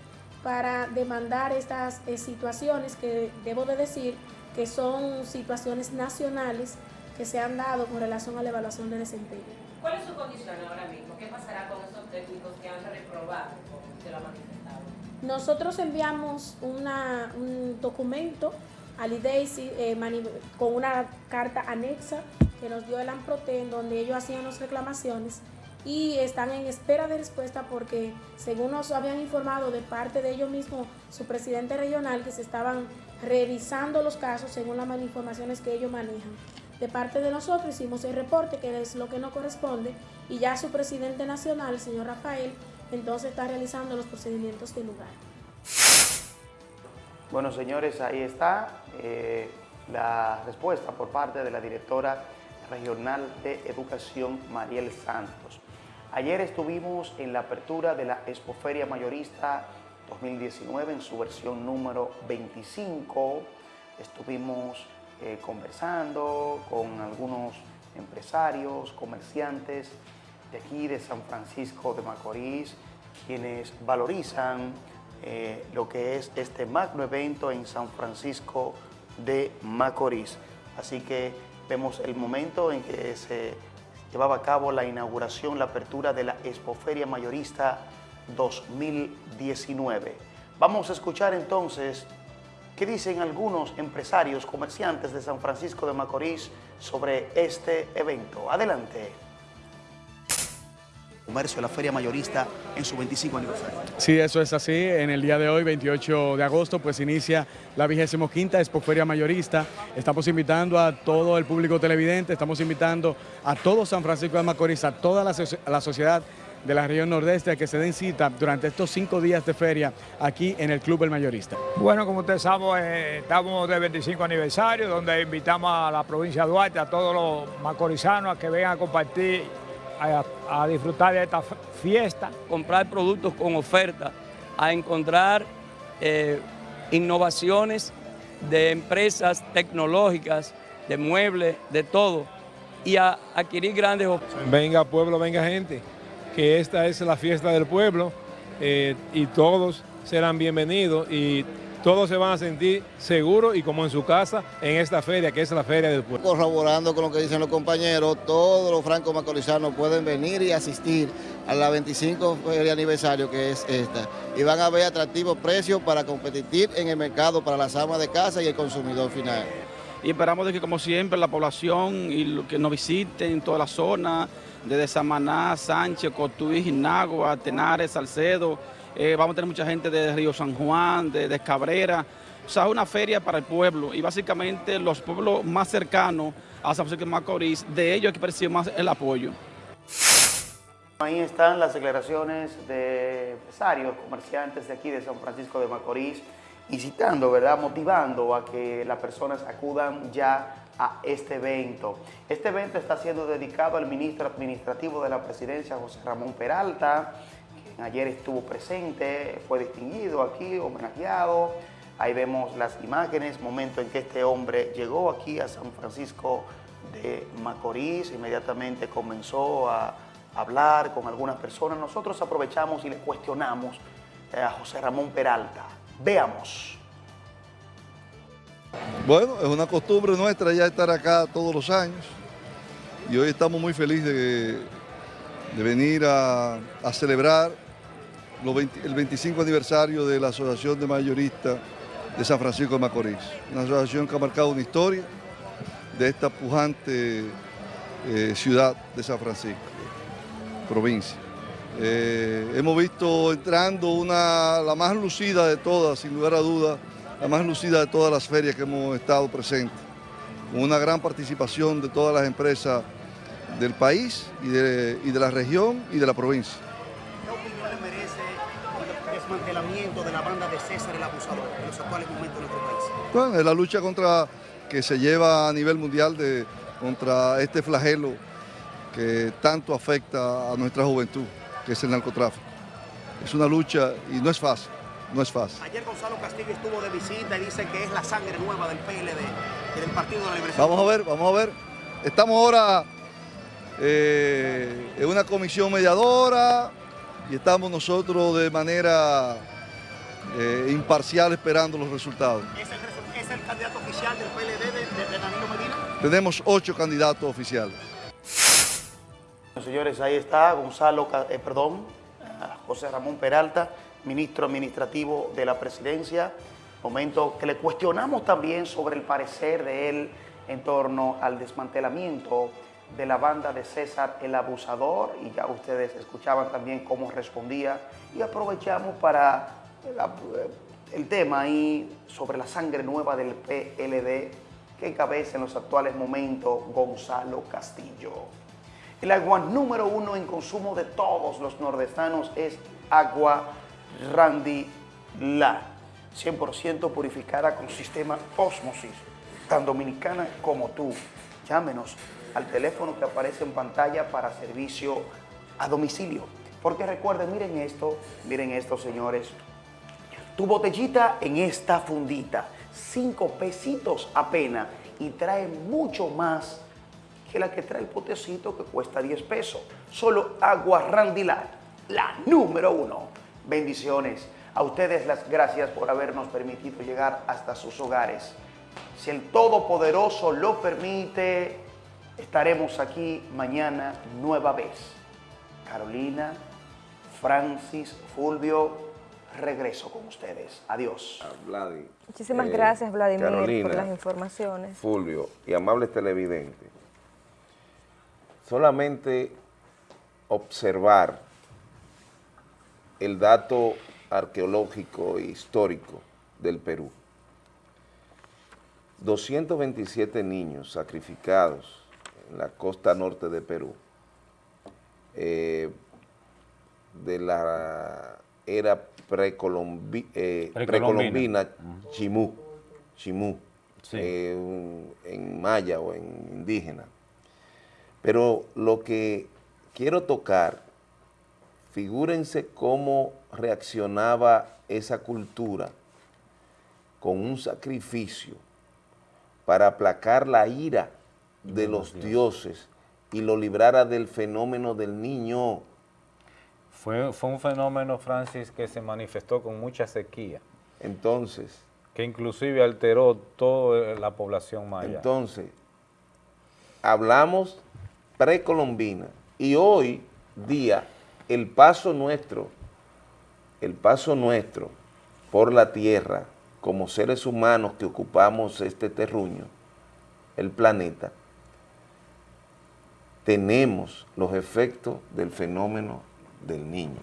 [SPEAKER 8] para demandar estas eh, situaciones que debo de decir que son situaciones nacionales que se han dado con relación a la evaluación de desempeño.
[SPEAKER 9] ¿Cuál es su condición ahora mismo? ¿Qué pasará con esos técnicos que han reprobado, como lo manifestado?
[SPEAKER 8] Nosotros enviamos un documento al IDEICI eh, con una carta anexa que nos dio el AMPROTE donde ellos hacían las reclamaciones y están en espera de respuesta porque según nos habían informado de parte de ellos mismos, su presidente regional, que se estaban revisando los casos según las informaciones que ellos manejan. De parte de nosotros hicimos el reporte, que es lo que nos corresponde, y ya su presidente nacional, el señor Rafael, entonces está realizando los procedimientos del lugar.
[SPEAKER 4] Bueno, señores, ahí está eh, la respuesta por parte de la directora regional de Educación, Mariel Santos. Ayer estuvimos en la apertura de la Expoferia Mayorista 2019 en su versión número 25. Estuvimos eh, conversando con algunos empresarios, comerciantes de aquí de San Francisco de Macorís, quienes valorizan eh, lo que es este magno evento en San Francisco de Macorís. Así que vemos el momento en que se llevaba a cabo la inauguración, la apertura de la Expoferia Mayorista 2019. Vamos a escuchar entonces qué dicen algunos empresarios, comerciantes de San Francisco de Macorís sobre este evento. Adelante comercio de la Feria Mayorista en su 25 aniversario.
[SPEAKER 10] Sí, eso es así. En el día de hoy, 28 de agosto, pues inicia la 25 Expo Feria Mayorista. Estamos invitando a todo el público televidente, estamos invitando a todo San Francisco de Macorís, a toda la, sociedad de la región nordeste a que se den cita durante estos cinco días de feria aquí en el Club El Mayorista.
[SPEAKER 11] Bueno, como ustedes saben, eh, estamos de 25 aniversario, donde invitamos a la provincia de Duarte, a todos los macorizanos a que vengan a compartir a, disfrutar de esta fiesta.
[SPEAKER 12] Comprar productos con oferta, a encontrar eh, innovaciones de empresas tecnológicas, de muebles, de todo, y a adquirir grandes
[SPEAKER 13] Venga pueblo, venga gente, que esta es la fiesta del pueblo eh, y todos serán bienvenidos y todos se van a sentir seguros y como en su casa en esta feria, que es la feria del pueblo.
[SPEAKER 14] Corroborando con lo que dicen los compañeros, todos los francos macorizanos pueden venir y asistir a la 25 feria aniversario que es esta. Y van a ver atractivos precios para competir en el mercado para las amas de casa y el consumidor final.
[SPEAKER 15] Y esperamos de que como siempre la población y los que nos visiten toda la zona, desde Samaná, Sánchez, Cotuí, Nagua, Tenares, Salcedo, eh, vamos a tener mucha gente de Río San Juan, de, Cabrera, o sea, es una feria para el pueblo y básicamente los pueblos más cercanos a San Francisco de Macorís, de ellos hay que percibir más el apoyo.
[SPEAKER 4] Ahí están las declaraciones de empresarios, comerciantes de aquí de San Francisco de Macorís, incitando, ¿verdad?, motivando a que las personas acudan ya a este evento. Este evento está siendo dedicado al ministro administrativo de la presidencia, José Ramón Peralta, ayer estuvo presente, fue distinguido aquí, homenajeado. Ahí vemos las imágenes, momento en que este hombre llegó aquí a San Francisco de Macorís, inmediatamente comenzó a hablar con algunas personas. Nosotros aprovechamos y le cuestionamos eh, a José Ramón Peralta. Veamos.
[SPEAKER 16] Bueno, es una costumbre nuestra ya estar acá todos los años y hoy estamos muy felices de, venir a, celebrar el 25 aniversario de la Asociación de Mayoristas de San Francisco de Macorís. Una asociación que ha marcado una historia de esta pujante eh, ciudad de San Francisco, provincia. Eh, hemos visto entrando una, la más lucida de todas, sin lugar a dudas, la más lucida de todas las ferias que hemos estado presentes, con una gran participación de todas las empresas del país y de, y de la región y de la provincia
[SPEAKER 4] desmantelamiento de la banda de César el Abusador en los actuales momentos de nuestro país?
[SPEAKER 16] Bueno, es la lucha contra que se lleva a nivel mundial de, contra este flagelo que tanto afecta a nuestra juventud, que es el narcotráfico. Es una lucha y no es fácil, no es fácil.
[SPEAKER 4] Ayer Gonzalo Castillo estuvo de visita y dice que es la sangre nueva del PLD del Partido de la Liberación.
[SPEAKER 16] Vamos a ver, vamos a ver. Estamos ahora eh, en una comisión mediadora, y estamos nosotros de manera eh, imparcial esperando los resultados.
[SPEAKER 4] ¿Es el, candidato oficial del PLD de, Danilo Medina?
[SPEAKER 16] Tenemos ocho candidatos oficiales.
[SPEAKER 4] Señores, ahí está Gonzalo, eh, perdón, José Ramón Peralta, ministro administrativo de la presidencia. Momento que le cuestionamos también sobre el parecer de él en torno al desmantelamiento de la banda de César el Abusador y ya ustedes escuchaban también cómo respondía y aprovechamos para el, tema ahí sobre la sangre nueva del PLD que encabeza en los actuales momentos Gonzalo Castillo. El agua número uno en consumo de todos los nordestanos es agua Randy La, 100% purificada con sistema Osmosis, tan dominicana como tú. Llámenos al teléfono que aparece en pantalla para servicio a domicilio. Porque recuerden, miren esto, miren esto, señores. Tu botellita en esta fundita, cinco pesitos apenas y trae mucho más que la que trae el potecito que cuesta 10 pesos. Solo agua Randilar, la número uno. Bendiciones. A ustedes las gracias por habernos permitido llegar hasta sus hogares. Si el Todopoderoso lo permite, estaremos aquí mañana nueva vez. Carolina, Francis, Fulvio, regreso con ustedes. Adiós.
[SPEAKER 3] Muchísimas eh, gracias, Vladimir, por las informaciones.
[SPEAKER 1] Fulvio y amables televidentes, solamente observar el dato arqueológico e histórico del Perú. 227 niños sacrificados en la costa norte de Perú eh, de la era eh, precolombina, Chimú, Chimú eh, en maya o en indígena. Pero lo que quiero tocar, figúrense cómo reaccionaba esa cultura con un sacrificio para aplacar la ira de los dioses y lo librara del fenómeno del niño.
[SPEAKER 2] Fue, fue un fenómeno, Francis, que se manifestó con mucha sequía.
[SPEAKER 1] Entonces.
[SPEAKER 2] Que inclusive alteró toda la población maya.
[SPEAKER 1] Entonces, hablamos precolombina y hoy día el paso nuestro, el paso nuestro por la tierra como seres humanos que ocupamos este terruño, el planeta, tenemos los efectos del fenómeno del niño.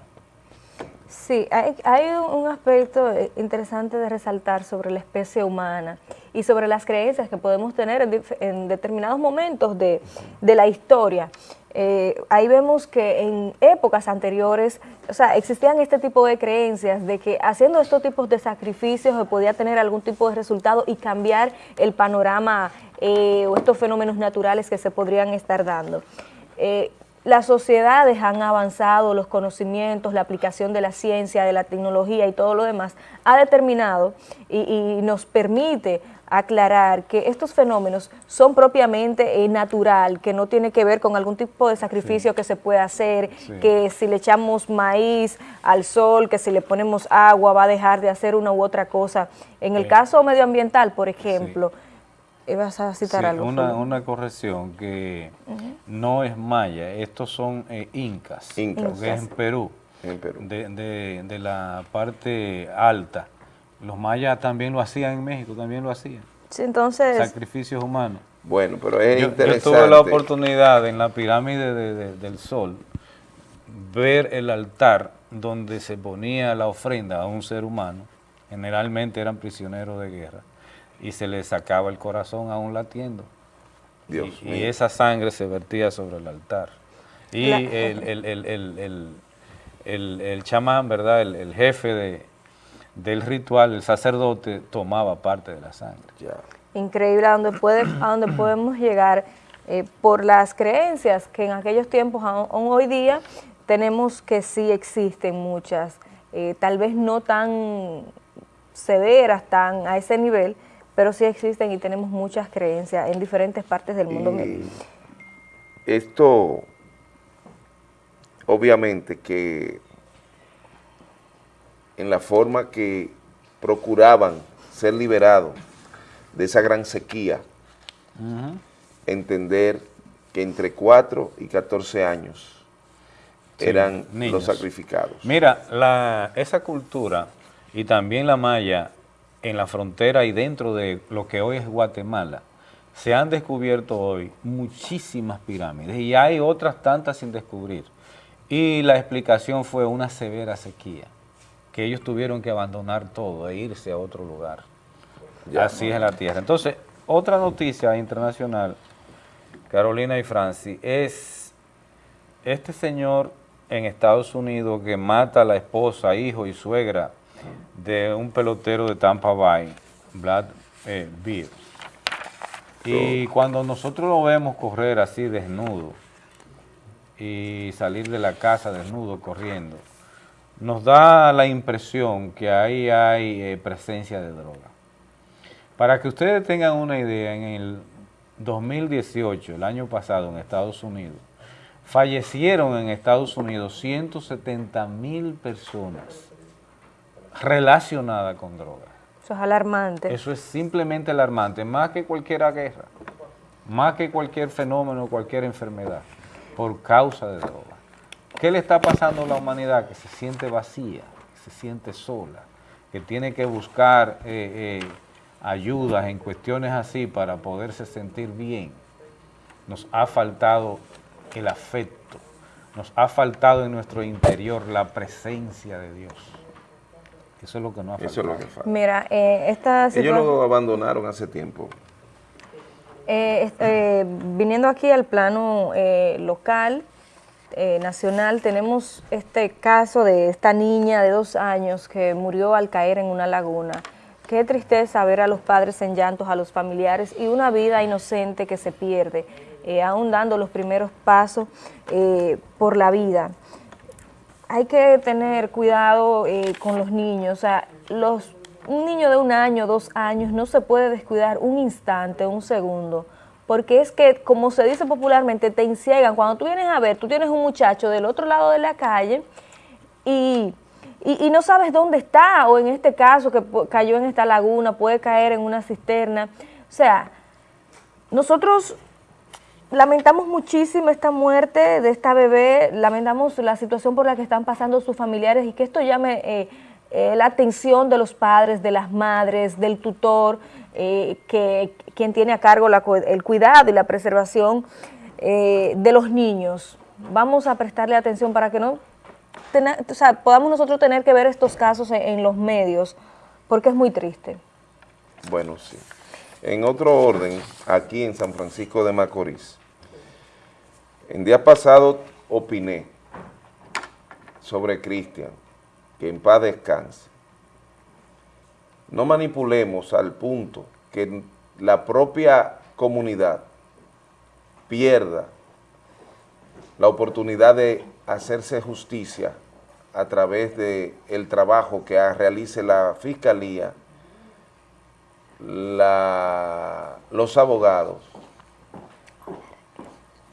[SPEAKER 3] Sí, hay, un aspecto eh, interesante de resaltar sobre la especie humana y sobre las creencias que podemos tener en, determinados momentos de, la historia. Eh, ahí vemos que en épocas anteriores, o sea, existían este tipo de creencias de que haciendo estos tipos de sacrificios se podía tener algún tipo de resultado y cambiar el panorama eh, o estos fenómenos naturales que se podrían estar dando. Las sociedades han avanzado, los conocimientos, la aplicación de la ciencia, de la tecnología y todo lo demás, ha determinado y, nos permite aclarar que estos fenómenos son propiamente eh, natural, que no tiene que ver con algún tipo de sacrificio que se puede hacer, que si le echamos maíz al sol, que si le ponemos agua va a dejar de hacer una u otra cosa. En el caso medioambiental, por ejemplo, vas a citar algo.
[SPEAKER 2] Una, una, corrección que no es maya, estos son eh, incas, incas, que es en Perú, en Perú. De, de, la parte alta. Los mayas también lo hacían en México, también lo hacían.
[SPEAKER 3] Sí, entonces...
[SPEAKER 2] Sacrificios humanos.
[SPEAKER 1] Bueno, pero es interesante.
[SPEAKER 2] Yo tuve la oportunidad en la pirámide del Sol ver el altar donde se ponía la ofrenda a un ser humano, generalmente eran prisioneros de guerra, y se le sacaba el corazón aún latiendo. Dios y, esa sangre se vertía sobre el altar. Y el, el, chamán, ¿verdad? El, jefe de, del ritual, el sacerdote, tomaba parte de la sangre.
[SPEAKER 3] Increíble a donde, puede, a donde podemos llegar eh, por las creencias que en aquellos tiempos, aún, hoy día, tenemos que sí existen muchas, eh, tal vez no tan severas, tan a ese nivel, pero sí existen y tenemos muchas creencias en diferentes partes del mundo.
[SPEAKER 1] esto, obviamente que en la forma que procuraban ser liberados de esa gran sequía, entender que entre 4 y 14 años eran los sacrificados.
[SPEAKER 2] Mira, la, esa cultura y también la maya en la frontera y dentro de lo que hoy es Guatemala, se han descubierto hoy muchísimas pirámides y hay otras tantas sin descubrir. Y la explicación fue una severa sequía, que ellos tuvieron que abandonar todo e irse a otro lugar. Así es la tierra. Entonces, otra noticia internacional, Carolina y Franci, es este señor en Estados Unidos que mata a la esposa, hijo y suegra de un pelotero de Tampa Bay, Vlad eh. Y cuando nosotros lo vemos correr así desnudo y salir de la casa desnudo corriendo, nos da la impresión que ahí hay eh, presencia de droga. Para que ustedes tengan una idea, en el 2018, el año pasado en Estados Unidos, fallecieron en Estados Unidos 170 mil personas relacionada con drogas.
[SPEAKER 3] Eso es alarmante.
[SPEAKER 2] Eso es simplemente alarmante, más que cualquier guerra, más que cualquier fenómeno, cualquier enfermedad, por causa de drogas. ¿Qué le está pasando a la humanidad? Que se siente vacía, que se siente sola, que tiene que buscar eh, eh, ayudas en cuestiones así para poderse sentir bien. Nos ha faltado el afecto, nos ha faltado en nuestro interior la presencia de Dios. Eso es lo que nos ha faltado.
[SPEAKER 1] Eso es lo que falta.
[SPEAKER 3] Mira, eh, esta
[SPEAKER 1] Ellos lo abandonaron hace tiempo.
[SPEAKER 3] Eh, eh, viniendo aquí al plano eh, local, eh, nacional, tenemos este caso de esta niña de dos años que murió al caer en una laguna. Qué tristeza ver a los padres en llantos, a los familiares y una vida inocente que se pierde, eh, aún dando los primeros pasos eh, por la vida. Hay que tener cuidado eh, con los niños, o sea, los, un niño de un año, dos años, no se puede descuidar un instante, un segundo, porque es que, como se dice popularmente, te enciegan. Cuando tú vienes a ver, tú tienes un muchacho del otro lado de la calle y, y, y no sabes dónde está, o en este caso que cayó en esta laguna, puede caer en una cisterna. O sea, nosotros lamentamos muchísimo esta muerte de esta bebé, lamentamos la situación por la que están pasando sus familiares y que esto llame eh, eh, la atención de los padres, de las madres, del tutor, eh, que quien tiene a cargo la el cuidado y la preservación eh, de los niños. Vamos a prestarle atención para que no o sea, podamos nosotros tener que ver estos casos en, en los medios, porque es muy triste.
[SPEAKER 1] Bueno, sí. En otro orden, aquí en San Francisco de Macorís, en día pasado opiné sobre Cristian, que en paz descanse. No manipulemos al punto que la propia comunidad pierda la oportunidad de hacerse justicia a través del el trabajo que realice la Fiscalía, la- los abogados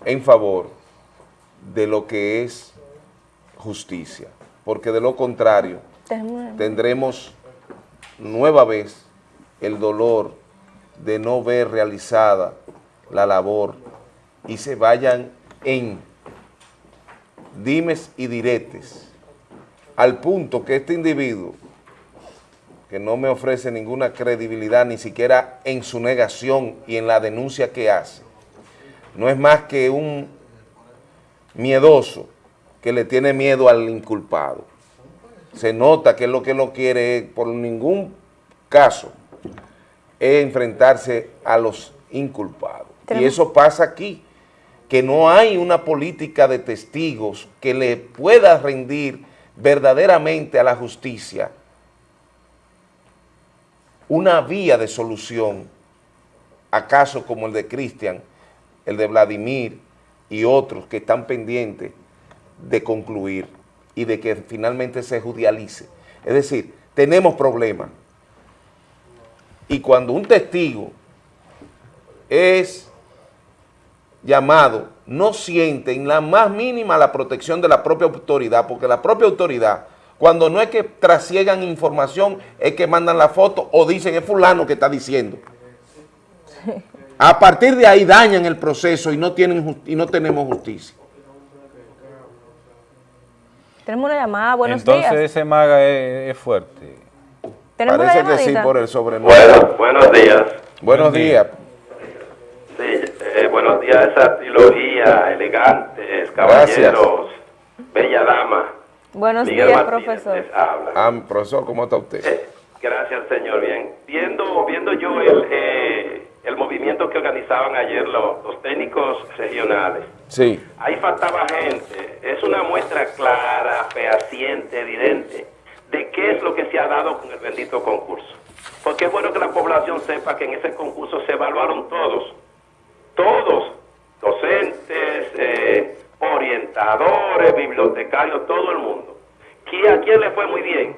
[SPEAKER 1] en favor de lo que es justicia, porque de lo contrario tendremos nueva vez el dolor de no ver realizada la labor y se vayan en dimes y diretes, al punto que este individuo, que no me ofrece ninguna credibilidad, ni siquiera en su negación y en la denuncia que hace, no es más que un miedoso que le tiene miedo al inculpado. Se nota que lo que lo quiere, es, por ningún caso, es enfrentarse a los inculpados. Y eso pasa aquí, que no hay una política de testigos que le pueda rendir verdaderamente a la justicia una vía de solución a casos como el de Cristian, el de Vladimir y otros que están pendientes de concluir y de que finalmente se judicialice. Es decir, tenemos problemas. Y cuando un testigo es llamado, no siente en la más mínima la protección de la propia autoridad, porque la propia autoridad, cuando no es que trasiegan información, es que mandan la foto o dicen es fulano que está diciendo. A partir de ahí dañan el proceso y no, tienen, y no tenemos justicia.
[SPEAKER 3] Tenemos una llamada, buenos
[SPEAKER 2] Entonces
[SPEAKER 3] días.
[SPEAKER 2] ese maga es, es fuerte.
[SPEAKER 1] Parece que sí por el sobrenombre.
[SPEAKER 17] Bueno, buenos días.
[SPEAKER 1] Buenos días.
[SPEAKER 17] Sí, eh, buenos días, esa trilogía, elegantes, caballeros, bella dama.
[SPEAKER 3] Buenos
[SPEAKER 17] Miguel
[SPEAKER 3] días,
[SPEAKER 17] Martínez
[SPEAKER 3] profesor.
[SPEAKER 17] habla.
[SPEAKER 1] Ah, profesor, ¿cómo está usted?
[SPEAKER 17] Gracias, señor. Bien. Viendo, viendo yo el, eh, el movimiento que organizaban ayer los, los técnicos regionales,
[SPEAKER 1] Sí.
[SPEAKER 17] ahí faltaba gente. Es una muestra clara, fehaciente, evidente, de qué es lo que se ha dado con el bendito concurso. Porque es bueno que la población sepa que en ese concurso se evaluaron todos, todos, docentes, eh, orientadores, bibliotecarios, todo el mundo. ¿Qui- ¿A quién le fue muy bien?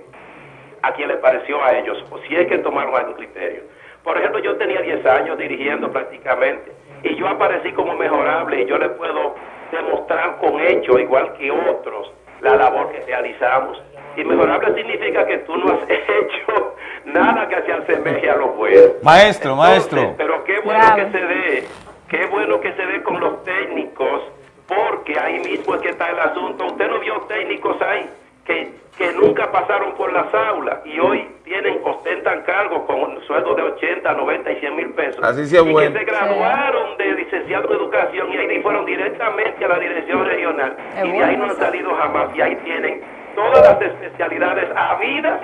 [SPEAKER 17] ¿A quién le pareció a ellos? O si es que tomaron algún criterio. Por ejemplo, yo tenía 10 años dirigiendo prácticamente y yo aparecí como mejorable y yo le puedo demostrar con hechos, igual que otros, la labor que realizamos Inmejorable significa que tú no has hecho nada que se asemeje a lo bueno.
[SPEAKER 2] Maestro, maestro.
[SPEAKER 17] Pero qué bueno que se dé, qué bueno que se dé con los técnicos, porque ahí mismo es que está el asunto. Usted no vio técnicos ahí que, que nunca pasaron por las aulas y hoy tienen, ostentan cargos con sueldo de 80, 90 y 100 mil pesos.
[SPEAKER 1] Así sí es
[SPEAKER 17] y
[SPEAKER 1] bueno.
[SPEAKER 17] que se graduaron de licenciado en educación y ahí fueron directamente a la dirección regional. y de ahí no han salido jamás. Y ahí tienen todas las especialidades habidas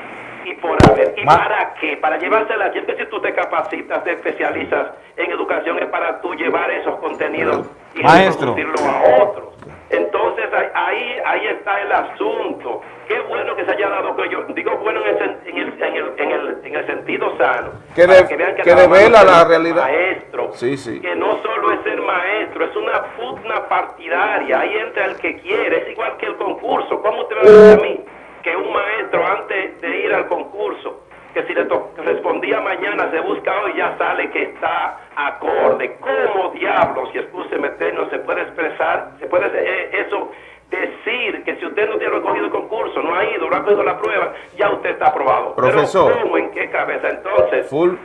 [SPEAKER 17] por haber. ¿Y para qué? Para llevárselas. Siempre si tú te capacitas, te especializas en educación es para tú llevar esos contenidos y
[SPEAKER 2] Maestro.
[SPEAKER 17] reproducirlo a otros. Entonces ahí- ahí está el asunto. Qué bueno que se haya dado que yo digo bueno en el, en el, en el, en el, en el sentido sano.
[SPEAKER 1] Que, de-
[SPEAKER 17] vean
[SPEAKER 1] que
[SPEAKER 17] nada más
[SPEAKER 1] revela la realidad.
[SPEAKER 17] Maestro,
[SPEAKER 1] Sí, sí.
[SPEAKER 17] que no solo es ser maestro, es una pugna partidaria. Ahí entra el que quiere, es igual que el concurso. ¿Cómo te va a decir a mí que un maestro antes de ir al concurso, que si le respondía mañana, se busca hoy, ya sale que está acorde? ¿Cómo diablos, si excúseme, no se puede expresar, se puede eh, eso decir que si usted no tiene recogido el concurso, no ha ido, no ha cogido la prueba, ya usted está aprobado?
[SPEAKER 1] Profesor.
[SPEAKER 17] Pero ¿cómo, en qué cabeza entonces?
[SPEAKER 1] Ful-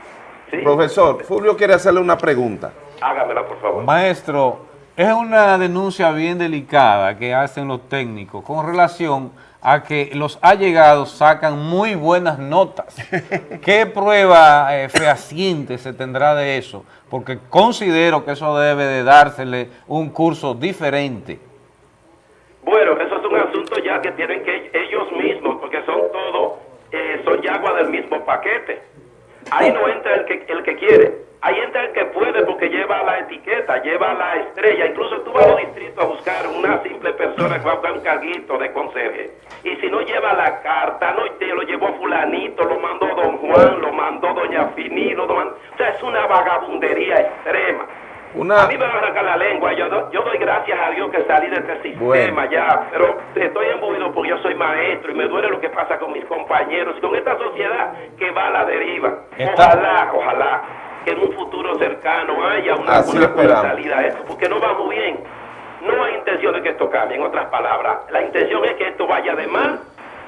[SPEAKER 1] Profesor, Fulvio quiere hacerle una pregunta.
[SPEAKER 17] Hágamela, por favor.
[SPEAKER 2] Maestro, es una denuncia bien delicada que hacen los técnicos con relación a que los allegados sacan muy buenas notas. ¿Qué prueba eh, fehaciente se tendrá de eso? Porque considero que eso debe de dársele un curso diferente.
[SPEAKER 17] Bueno, eso es un asunto ya que tienen que ellos mismos, porque son todos, eh, son yagua del mismo paquete. Ahí no entra el que, el que quiere, ahí entra el que puede porque lleva la etiqueta, lleva la estrella. Incluso tú vas a los distritos a buscar una simple persona que va a buscar un carguito de conserje. Y si no lleva la carta, no te lo llevó fulanito, lo mandó don Juan, lo mandó doña Fini, lo mandó... O sea, es una vagabundería extrema.
[SPEAKER 1] Una-
[SPEAKER 17] A mí me va a arrancar la lengua. Yo, do- yo doy gracias a Dios que salí de este sistema
[SPEAKER 1] Bueno.
[SPEAKER 17] ya, pero estoy embuido porque yo soy maestro y me duele lo que pasa con mis compañeros y con esta sociedad que va a la deriva.
[SPEAKER 2] Está-
[SPEAKER 17] Ojalá, ojalá que en un futuro cercano haya una,
[SPEAKER 1] Así
[SPEAKER 17] una salida a esto, porque no va muy bien. No hay intención de que esto cambie, en otras palabras. La intención es que esto vaya de mal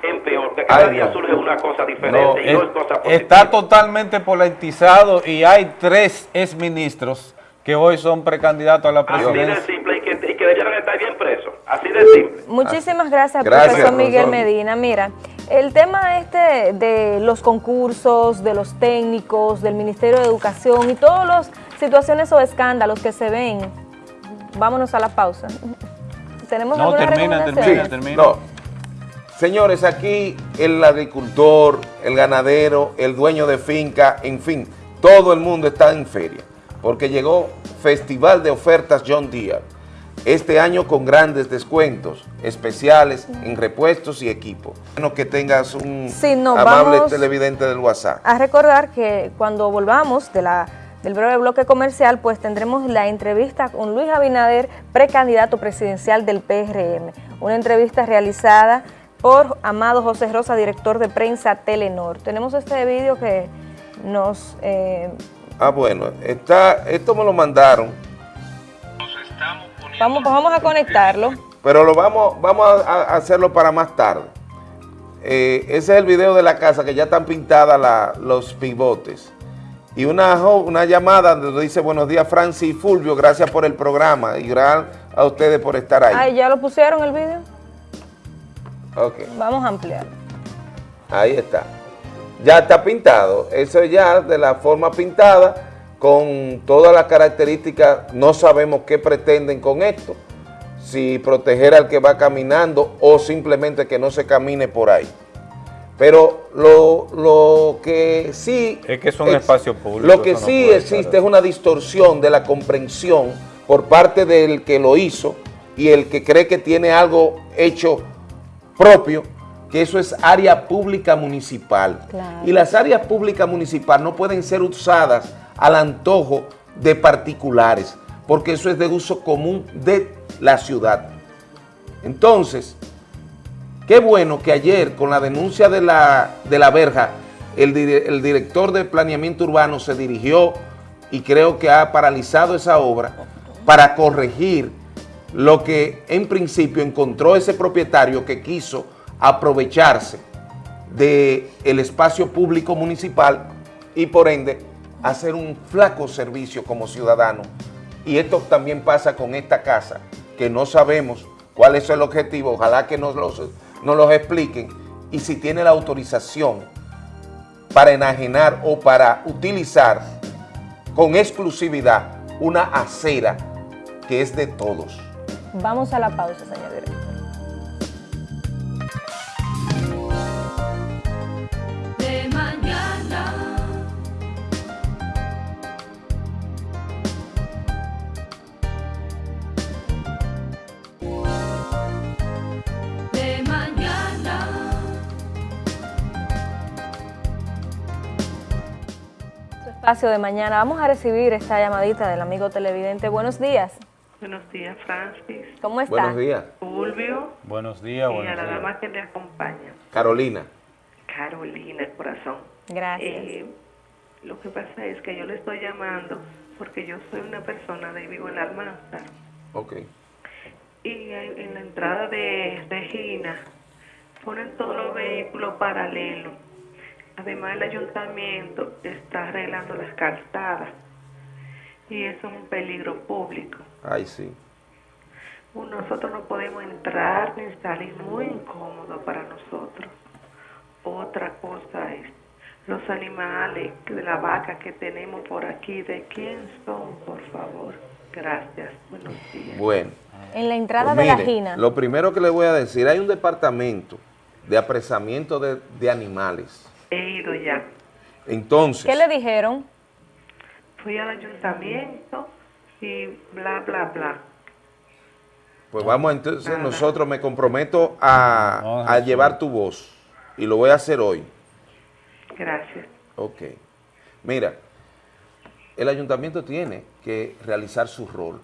[SPEAKER 17] en peor, que cada
[SPEAKER 2] Ay,
[SPEAKER 17] día surge una cosa diferente
[SPEAKER 2] No,
[SPEAKER 17] y no
[SPEAKER 2] es-
[SPEAKER 17] es cosa positiva.
[SPEAKER 2] está totalmente politizado y hay tres exministros que hoy son precandidatos a la
[SPEAKER 17] Así de
[SPEAKER 2] presidencia.
[SPEAKER 17] simple y que, y que debieran estar bien presos. Así de simple.
[SPEAKER 3] Muchísimas gracias,
[SPEAKER 2] Gracias,
[SPEAKER 3] profesor Miguel
[SPEAKER 2] profesor.
[SPEAKER 3] Medina. Mira, el tema este de los concursos, de los técnicos, del Ministerio de Educación y todas las situaciones o escándalos que se ven, vámonos a la pausa. ¿Tenemos
[SPEAKER 2] No,
[SPEAKER 3] alguna
[SPEAKER 2] termina,
[SPEAKER 3] recomendación?
[SPEAKER 2] termina, termina.
[SPEAKER 1] No. Señores, aquí el agricultor, el ganadero, el dueño de finca, en fin, todo el mundo está en feria, porque llegó Festival de Ofertas John Deere, este año con grandes descuentos especiales en repuestos y equipos. Bueno, que tengas un
[SPEAKER 3] Sí, no,
[SPEAKER 1] amable televidente del WhatsApp.
[SPEAKER 3] A recordar que cuando volvamos de la, del breve bloque comercial, pues tendremos la entrevista con Luis Abinader, precandidato presidencial del PRM. Una entrevista realizada por Amado José Rosa, director de prensa Telenor. Tenemos este vídeo que nos... eh,
[SPEAKER 1] Ah, bueno, está, esto me lo mandaron,
[SPEAKER 3] vamos, pues vamos a conectarlo.
[SPEAKER 1] pero lo vamos, vamos a, hacerlo para más tarde. Eh, ese es el video de la casa que ya están pintadas la- los pivotes. Y una, una llamada donde dice buenos días Francis y Fulvio, gracias por el programa y gracias a ustedes por estar ahí.
[SPEAKER 3] Ay, ¿ya lo pusieron el vídeo?
[SPEAKER 1] Ok,
[SPEAKER 3] Vamos a ampliar.
[SPEAKER 1] ahí está. Ya está pintado, eso ya de la forma pintada, con todas las características, no sabemos qué pretenden con esto, si proteger al que va caminando o simplemente que no se camine por ahí. Pero lo, lo que sí...
[SPEAKER 2] Es que son
[SPEAKER 1] ex-
[SPEAKER 2] espacios públicos.
[SPEAKER 1] Lo que
[SPEAKER 2] no
[SPEAKER 1] sí existe
[SPEAKER 2] estar
[SPEAKER 1] es una distorsión de la comprensión por parte del que lo hizo y el que cree que tiene algo hecho propio, que eso es área pública municipal.
[SPEAKER 3] Claro.
[SPEAKER 1] Y las áreas públicas municipales no pueden ser usadas al antojo de particulares, porque eso es de uso común de la ciudad. Entonces, qué bueno que ayer con la denuncia de la, de la verja, el, dire- el director de planeamiento urbano se dirigió y creo que ha paralizado esa obra para corregir lo que en principio encontró ese propietario que quiso aprovecharse del el espacio público municipal y por ende hacer un flaco servicio como ciudadano. Y esto también pasa con esta casa, que no sabemos cuál es el objetivo, ojalá que nos los, nos expliquen, y si tiene la autorización para enajenar o para utilizar con exclusividad una acera que es de todos.
[SPEAKER 3] Vamos a la pausa, señor director. Espacio de mañana. Vamos a recibir esta llamadita del amigo televidente. Buenos días.
[SPEAKER 18] Buenos días, Francis.
[SPEAKER 3] ¿Cómo está?
[SPEAKER 1] Buenos días.
[SPEAKER 18] Fulvio.
[SPEAKER 2] Buenos días,
[SPEAKER 18] Y a la dama que le acompaña.
[SPEAKER 1] Carolina.
[SPEAKER 18] Carolina, el corazón.
[SPEAKER 3] Gracias.
[SPEAKER 18] Eh, lo que pasa es que yo le estoy llamando porque yo soy una persona de vivo en la Almanzar.
[SPEAKER 1] Ok.
[SPEAKER 18] Y en la entrada de Regina ponen todos los vehículos paralelos Además, el ayuntamiento está arreglando las calzadas y eso es un peligro público.
[SPEAKER 1] Ay, sí.
[SPEAKER 18] Nosotros no podemos entrar ni salir muy incómodo para nosotros. Otra cosa es los animales de la vaca que tenemos por aquí, ¿de quién son, por favor? Gracias. Buenos días.
[SPEAKER 1] Bueno.
[SPEAKER 3] En la entrada pues de la Gina.
[SPEAKER 1] Lo primero que le voy a decir, hay un departamento de apresamiento de, de animales
[SPEAKER 18] He ido ya.
[SPEAKER 1] Entonces.
[SPEAKER 3] ¿Qué le dijeron?
[SPEAKER 18] Fui al ayuntamiento y bla, bla, bla.
[SPEAKER 1] Pues vamos, entonces nosotros me comprometo a, a llevar tu voz y lo voy a hacer hoy.
[SPEAKER 18] Gracias.
[SPEAKER 1] Ok. Mira, el ayuntamiento tiene que realizar su rol.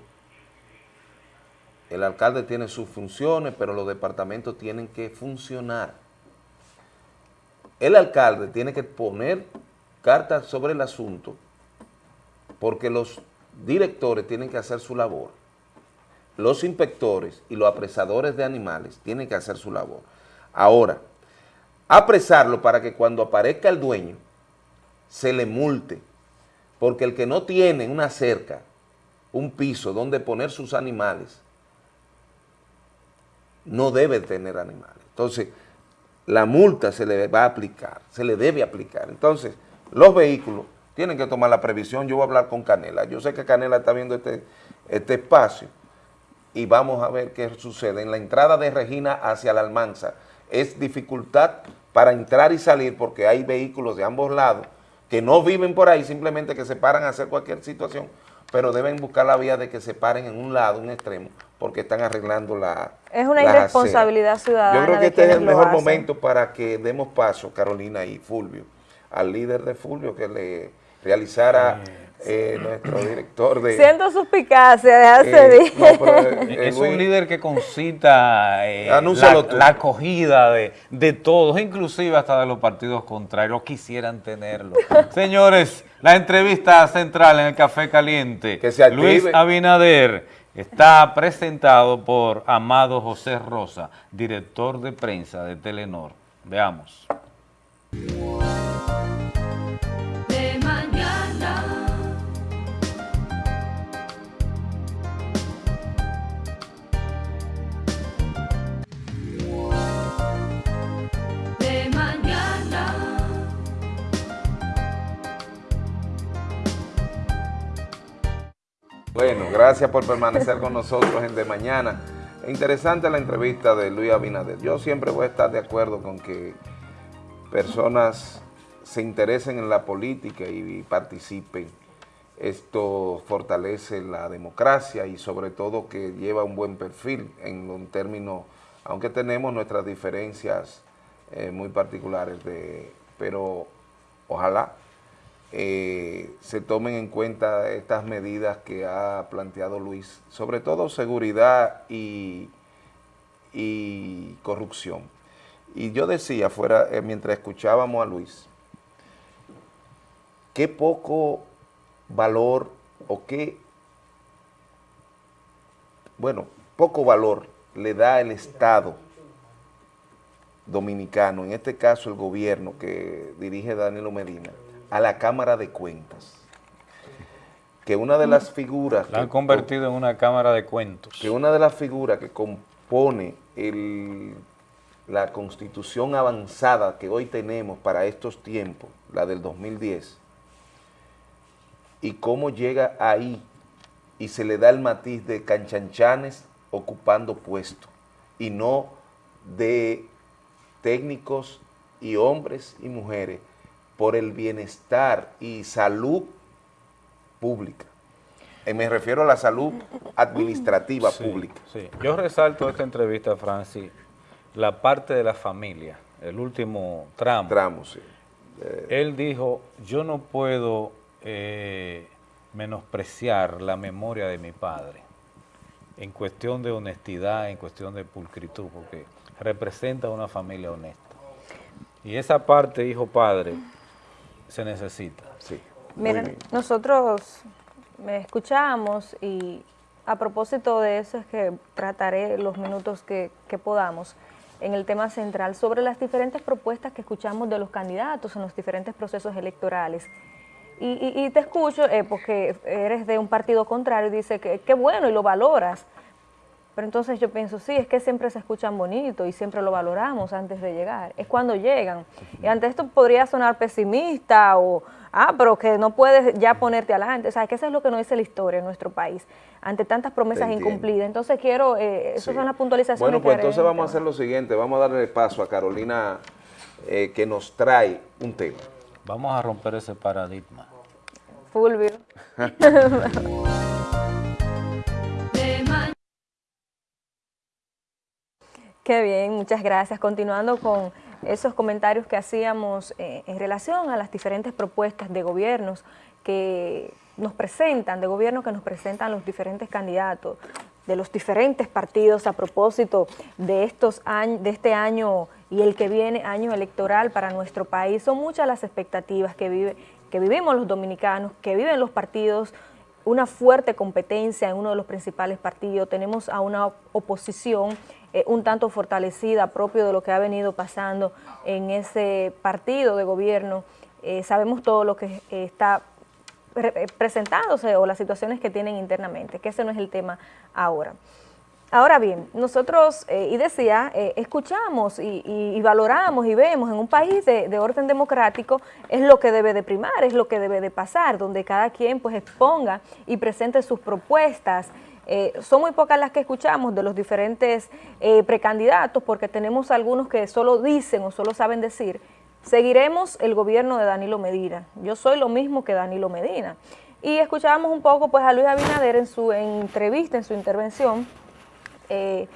[SPEAKER 1] El alcalde tiene sus funciones, pero los departamentos tienen que funcionar el alcalde tiene que poner cartas sobre el asunto porque los directores tienen que hacer su labor. Los inspectores y los apresadores de animales tienen que hacer su labor. Ahora, apresarlo para que cuando aparezca el dueño se le multe, porque el que no tiene una cerca, un piso donde poner sus animales, no debe tener animales. Entonces, la multa se le va a aplicar, se le debe aplicar. Entonces, los vehículos tienen que tomar la previsión. Yo voy a hablar con Canela. Yo sé que Canela está viendo este, este espacio y vamos a ver qué sucede. En la entrada de Regina hacia la Almanza es dificultad para entrar y salir porque hay vehículos de ambos lados que no viven por ahí, simplemente que se paran a hacer cualquier situación, pero deben buscar la vía de que se paren en un lado, un extremo, porque están arreglando la
[SPEAKER 3] Es una irresponsabilidad ciudadana
[SPEAKER 1] Yo creo que este es el mejor momento para que demos paso, Carolina y Fulvio, al líder de Fulvio que le realizara eh, nuestro director de...
[SPEAKER 3] Siento suspicacia, déjase
[SPEAKER 2] eh, no, Es un líder que concita eh, la, acogida de, de, todos, inclusive hasta de los partidos contrarios, quisieran tenerlo. Señores, la entrevista central en el Café Caliente.
[SPEAKER 1] Que se
[SPEAKER 2] Luis Abinader está presentado por Amado José Rosa, director de prensa de Telenor. Veamos.
[SPEAKER 1] Bueno, gracias por permanecer con nosotros en De Mañana. Interesante la entrevista de Luis Abinader. Yo siempre voy a estar de acuerdo con que personas se interesen en la política y participen. Esto fortalece la democracia y sobre todo que lleva un buen perfil en un término, aunque tenemos nuestras diferencias eh, muy particulares, de, pero ojalá eh, se tomen en cuenta estas medidas que ha planteado Luis, sobre todo seguridad y, corrupción. Y yo decía, fuera, eh, mientras escuchábamos a Luis, qué poco valor o qué, bueno, poco valor le da el Estado dominicano, en este caso el gobierno que dirige Danilo Medina, a la Cámara de Cuentas. Que una de las figuras...
[SPEAKER 2] La han convertido en una Cámara de Cuentos.
[SPEAKER 1] Que una de las figuras que compone el, la constitución avanzada que hoy tenemos para estos tiempos, la del 2010, y cómo llega ahí y se le da el matiz de canchanchanes ocupando puestos y no de técnicos y hombres y mujeres por el bienestar y salud pública. Y me refiero a la salud administrativa pública.
[SPEAKER 2] Sí. Yo resalto esta entrevista, Francis, la parte de la familia, el último tramo.
[SPEAKER 1] Tramo, sí.
[SPEAKER 2] Él dijo, yo no puedo eh, menospreciar la memoria de mi padre en cuestión de honestidad, en cuestión de pulcritud, porque representa una familia honesta. Y esa parte, hijo-padre, se necesita.
[SPEAKER 1] Sí.
[SPEAKER 3] Miren, nosotros me escuchamos y a propósito de eso es que trataré los minutos que, que podamos en el tema central sobre las diferentes propuestas que escuchamos de los candidatos en los diferentes procesos electorales. Y, te escucho eh, porque eres de un partido contrario y dice que qué bueno y lo valoras. Pero entonces yo pienso, sí, es que siempre se escuchan bonito y siempre lo valoramos antes de llegar. Es cuando llegan. Y ante esto podría sonar pesimista o, ah, pero que no puedes ya ponerte adelante. O sea, que eso es lo que nos dice la historia en nuestro país, ante tantas promesas incumplidas. Entonces quiero, eh, esas son las puntualizaciones
[SPEAKER 1] Bueno, pues entonces vamos a hacer lo siguiente, vamos a darle paso a Carolina eh, que nos trae un tema.
[SPEAKER 2] Vamos a romper ese paradigma.
[SPEAKER 3] Fulvio. Qué bien, muchas gracias. Continuando con esos comentarios que hacíamos eh, en relación a las diferentes propuestas de gobiernos que nos presentan, de gobierno que nos presentan los diferentes candidatos de los diferentes partidos a propósito de, estos años, de este año y el que viene, año electoral para nuestro país. Son muchas las expectativas que, vive, que vivimos los dominicanos, que viven los partidos, una fuerte competencia en uno de los principales partidos, tenemos a una oposición eh, un tanto fortalecida, propio de lo que ha venido pasando en ese partido de gobierno. Eh, sabemos todo lo que está presentándose o las situaciones que tienen internamente, que ese no es el tema ahora. Ahora bien, nosotros, eh, y decía, eh, escuchamos y, valoramos y vemos en un país de, orden democrático es lo que debe de primar, es lo que debe de pasar, donde cada quien pues exponga y presente sus propuestas. Eh, son muy pocas las que escuchamos de los diferentes precandidatos porque tenemos algunos que solo dicen o solo saben decir, seguiremos el gobierno de Danilo Medina. Yo soy lo mismo que Danilo Medina. Y escuchábamos un poco pues a Luis Abinader en su entrevista, en su intervención, eh,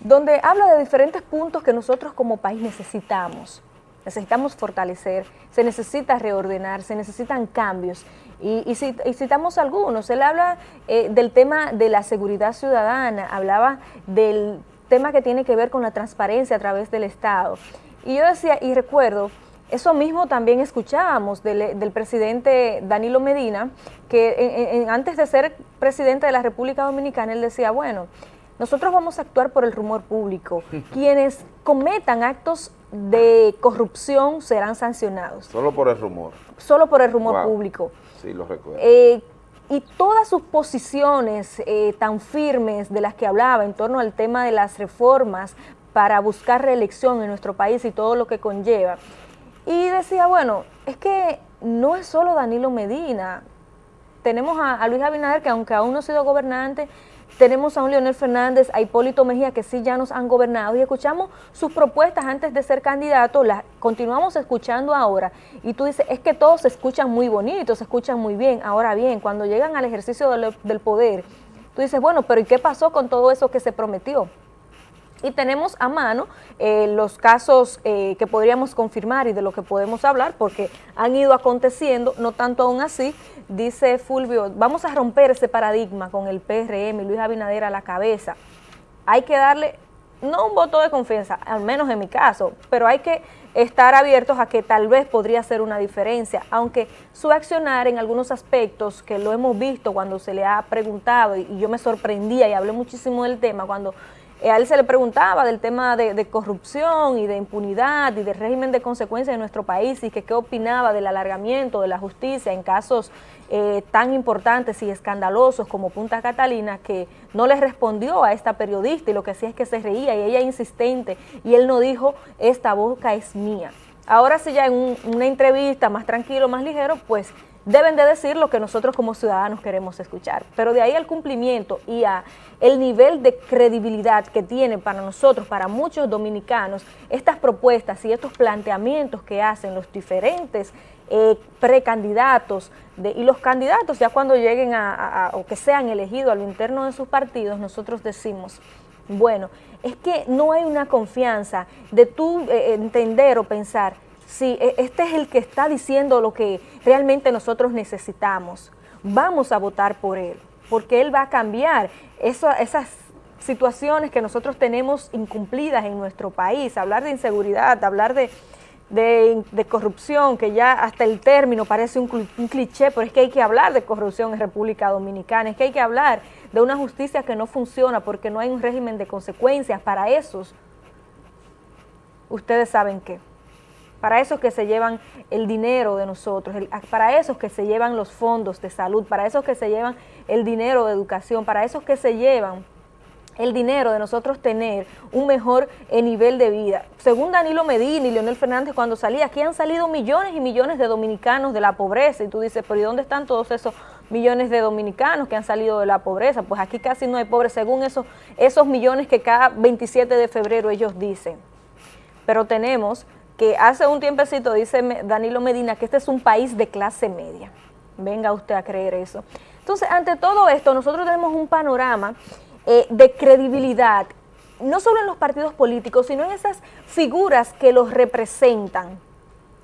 [SPEAKER 3] donde habla de diferentes puntos que nosotros como país necesitamos. Necesitamos fortalecer, se necesita reordenar, se necesitan cambios. Y, citamos algunos, él habla eh, del tema de la seguridad ciudadana, hablaba del tema que tiene que ver con la transparencia a través del Estado. Y yo decía, y recuerdo, eso mismo también escuchábamos del, presidente Danilo Medina, que antes de ser presidente de la República Dominicana, él decía, bueno, nosotros vamos a actuar por el rumor público. Quienes cometan actos de corrupción serán sancionados.
[SPEAKER 1] Solo por el rumor.
[SPEAKER 3] Solo por el rumor público.
[SPEAKER 1] Sí, lo recuerdo.
[SPEAKER 3] Eh, y todas sus posiciones eh, tan firmes de las que hablaba en torno al tema de las reformas para buscar reelección en nuestro país y todo lo que conlleva. Y decía, bueno, es que no es solo Danilo Medina, tenemos a, a Luis Abinader que aunque aún no ha sido gobernante, tenemos a un Leonel Fernández, a Hipólito Mejía, que sí ya nos han gobernado y escuchamos sus propuestas antes de ser candidato, las continuamos escuchando ahora. Y tú dices, es que todos se escuchan muy bonitos, se escuchan muy bien. Ahora bien, cuando llegan al ejercicio del, poder, tú dices, bueno, pero ¿y qué pasó con todo eso que se prometió? Y tenemos a mano eh, los casos eh, que podríamos confirmar y de lo que podemos hablar porque han ido aconteciendo, no tanto aún así, dice Fulvio, vamos a romper ese paradigma con el PRM y Luis Abinader a la cabeza. Hay que darle, no un voto de confianza, al menos en mi caso, pero hay que estar abiertos a que tal vez podría ser una diferencia, aunque su accionar en algunos aspectos que lo hemos visto cuando se le ha preguntado y yo me sorprendía y hablé muchísimo del tema cuando eh, a él se le preguntaba del tema de, corrupción y de impunidad y del régimen de consecuencias en nuestro país y que qué opinaba del alargamiento de la justicia en casos eh, tan importantes y escandalosos como Punta Catalina, que no le respondió a esta periodista y lo que hacía es que se reía y ella insistente y él no dijo, esta boca es mía. Ahora sí ya en una entrevista más tranquilo, más ligero, pues deben de decir lo que nosotros como ciudadanos queremos escuchar. Pero de ahí al cumplimiento y a el nivel de credibilidad que tiene para nosotros, para muchos dominicanos, estas propuestas y estos planteamientos que hacen los diferentes eh, precandidatos y los candidatos ya cuando lleguen a, o que sean elegidos a lo interno de sus partidos, nosotros decimos, bueno, es que no hay una confianza de tú eh, entender o pensar, si e, este es el que está diciendo lo que realmente nosotros necesitamos, vamos a votar por él, porque él va a cambiar esas situaciones que nosotros tenemos incumplidas en nuestro país, hablar de inseguridad, hablar de, corrupción, que ya hasta el término parece un, un, cliché, pero es que hay que hablar de corrupción en República Dominicana, es que hay que hablar de una justicia que no funciona porque no hay un régimen de consecuencias para esos. Ustedes saben qué para esos que se llevan el dinero de nosotros, para esos que se llevan los fondos de salud, para esos que se llevan el dinero de educación, para esos que se llevan el dinero de nosotros tener un mejor eh, nivel de vida. Según Danilo Medina y Leonel Fernández cuando salía, aquí han salido millones y millones de dominicanos de la pobreza y tú dices, pero ¿y dónde están todos esos millones de dominicanos que han salido de la pobreza? Pues aquí casi no hay pobres, según esos, esos millones que cada 27 de febrero ellos dicen. Pero tenemos que hace un tiempecito dice Danilo Medina que este es un país de clase media. Venga usted a creer eso. Entonces, ante todo esto, nosotros tenemos un panorama eh, de credibilidad, no solo en los partidos políticos, sino en esas figuras que los representan,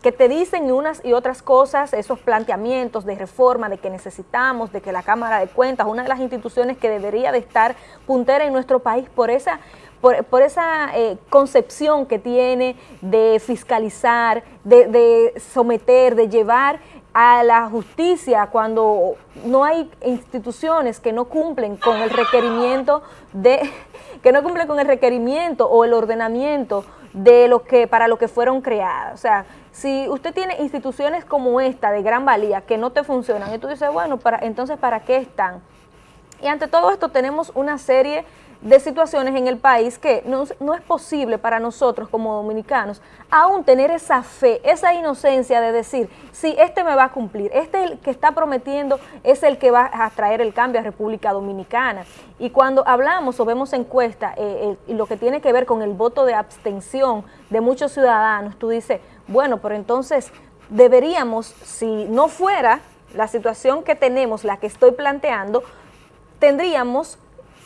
[SPEAKER 3] que te dicen unas y otras cosas, esos planteamientos de reforma, de que necesitamos, de que la Cámara de Cuentas, una de las instituciones que debería de estar puntera en nuestro país por esa por, esa eh, concepción que tiene de fiscalizar, de, someter, de llevar a la justicia cuando no hay instituciones que no cumplen con el requerimiento de que no cumplen con el requerimiento o el ordenamiento de lo que para lo que fueron creadas. O sea, si usted tiene instituciones como esta de gran valía que no te funcionan y tú dices, bueno, para, entonces ¿para qué están? Y ante todo esto tenemos una serie de situaciones en el país que no, es posible para nosotros como dominicanos aún tener esa fe, esa inocencia de decir, sí, este me va a cumplir, este el que está prometiendo es el que va a traer el cambio a República Dominicana. Y cuando hablamos o vemos encuestas eh, y lo que tiene que ver con el voto de abstención de muchos ciudadanos, tú dices, bueno, pero entonces deberíamos, si no fuera la situación que tenemos, la que estoy planteando, tendríamos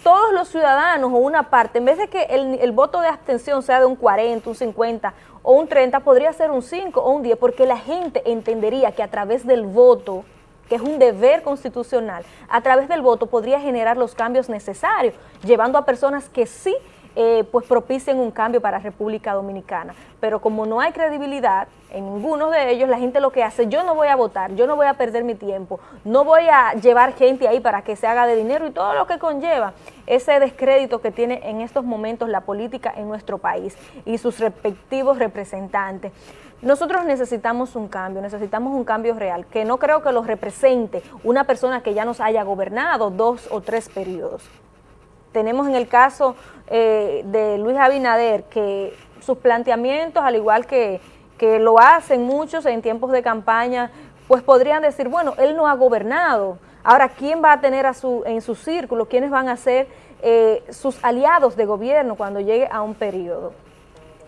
[SPEAKER 3] todos los ciudadanos o una parte, en vez de que el, voto de abstención sea de un 40, un 50 o un 30, podría ser un 5 o un 10, porque la gente entendería que a través del voto, que es un deber constitucional, a través del voto podría generar los cambios necesarios, llevando a personas que sí eh, pues propicien un cambio para República Dominicana. Pero como no hay credibilidad en ninguno de ellos, la gente lo que hace, yo no voy a votar, yo no voy a perder mi tiempo, no voy a llevar gente ahí para que se haga de dinero y todo lo que conlleva ese descrédito que tiene en estos momentos la política en nuestro país y sus respectivos representantes. Nosotros necesitamos un cambio, necesitamos un cambio real, que no creo que lo represente una persona que ya nos haya gobernado dos o tres periodos tenemos en el caso eh, de Luis Abinader que sus planteamientos, al igual que, lo hacen muchos en tiempos de campaña, pues podrían decir, bueno, él no ha gobernado. Ahora, ¿quién va a tener a su, en su círculo? ¿Quiénes van a ser eh, sus aliados de gobierno cuando llegue a un periodo?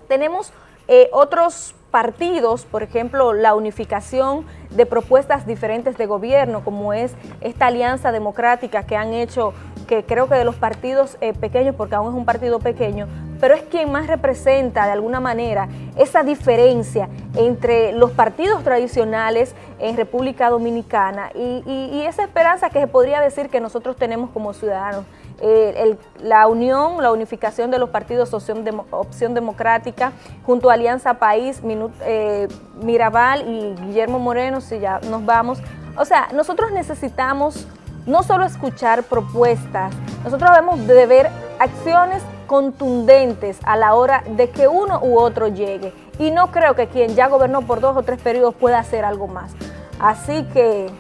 [SPEAKER 3] Tenemos eh, otros partidos, por ejemplo, la unificación de propuestas diferentes de gobierno, como es esta alianza democrática que han hecho que creo que de los partidos eh, pequeños, porque aún es un partido pequeño, pero es quien más representa de alguna manera esa diferencia entre los partidos tradicionales en República Dominicana y, esa esperanza que se podría decir que nosotros tenemos como ciudadanos. Eh, la unión, la unificación de los partidos Opción, Democrática junto a Alianza País, eh, Mirabal y Guillermo Moreno, si ya nos vamos. O sea, nosotros necesitamos no solo escuchar propuestas, nosotros debemos de ver acciones contundentes a la hora de que uno u otro llegue. Y no creo que quien ya gobernó por dos o tres periodos pueda hacer algo más. Así que,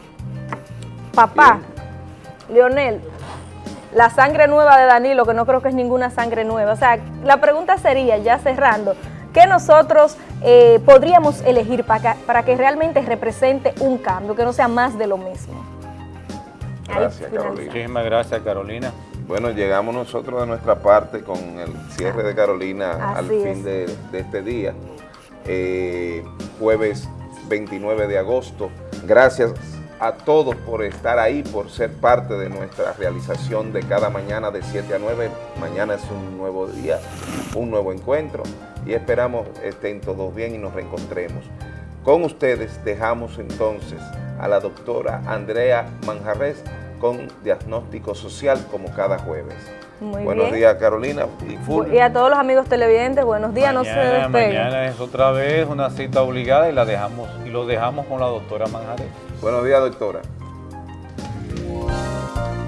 [SPEAKER 3] papá, Leonel, la sangre nueva de Danilo, que no creo que es ninguna sangre nueva. O sea, la pregunta sería, ya cerrando, ¿qué nosotros eh, podríamos elegir para que, para que realmente represente un cambio, que no sea más de lo mismo?
[SPEAKER 1] Gracias, Carolina.
[SPEAKER 2] Muchísimas gracias, Carolina.
[SPEAKER 1] Bueno, llegamos nosotros de nuestra parte con el cierre de Carolina al fin de, este día, eh, jueves 29 de agosto. Gracias a todos por estar ahí, por ser parte de nuestra realización de cada mañana de 7 a 9. Mañana es un nuevo día, un nuevo encuentro y esperamos estén todos bien y nos reencontremos. Con ustedes dejamos entonces a la doctora Andrea Manjarres con diagnóstico social como cada jueves. buenos días Carolina
[SPEAKER 3] y Y a todos los amigos televidentes, buenos días, no se despeguen.
[SPEAKER 2] Mañana es otra vez una cita obligada y la dejamos y lo dejamos con la doctora Manjarres.
[SPEAKER 1] Buenos días, doctora.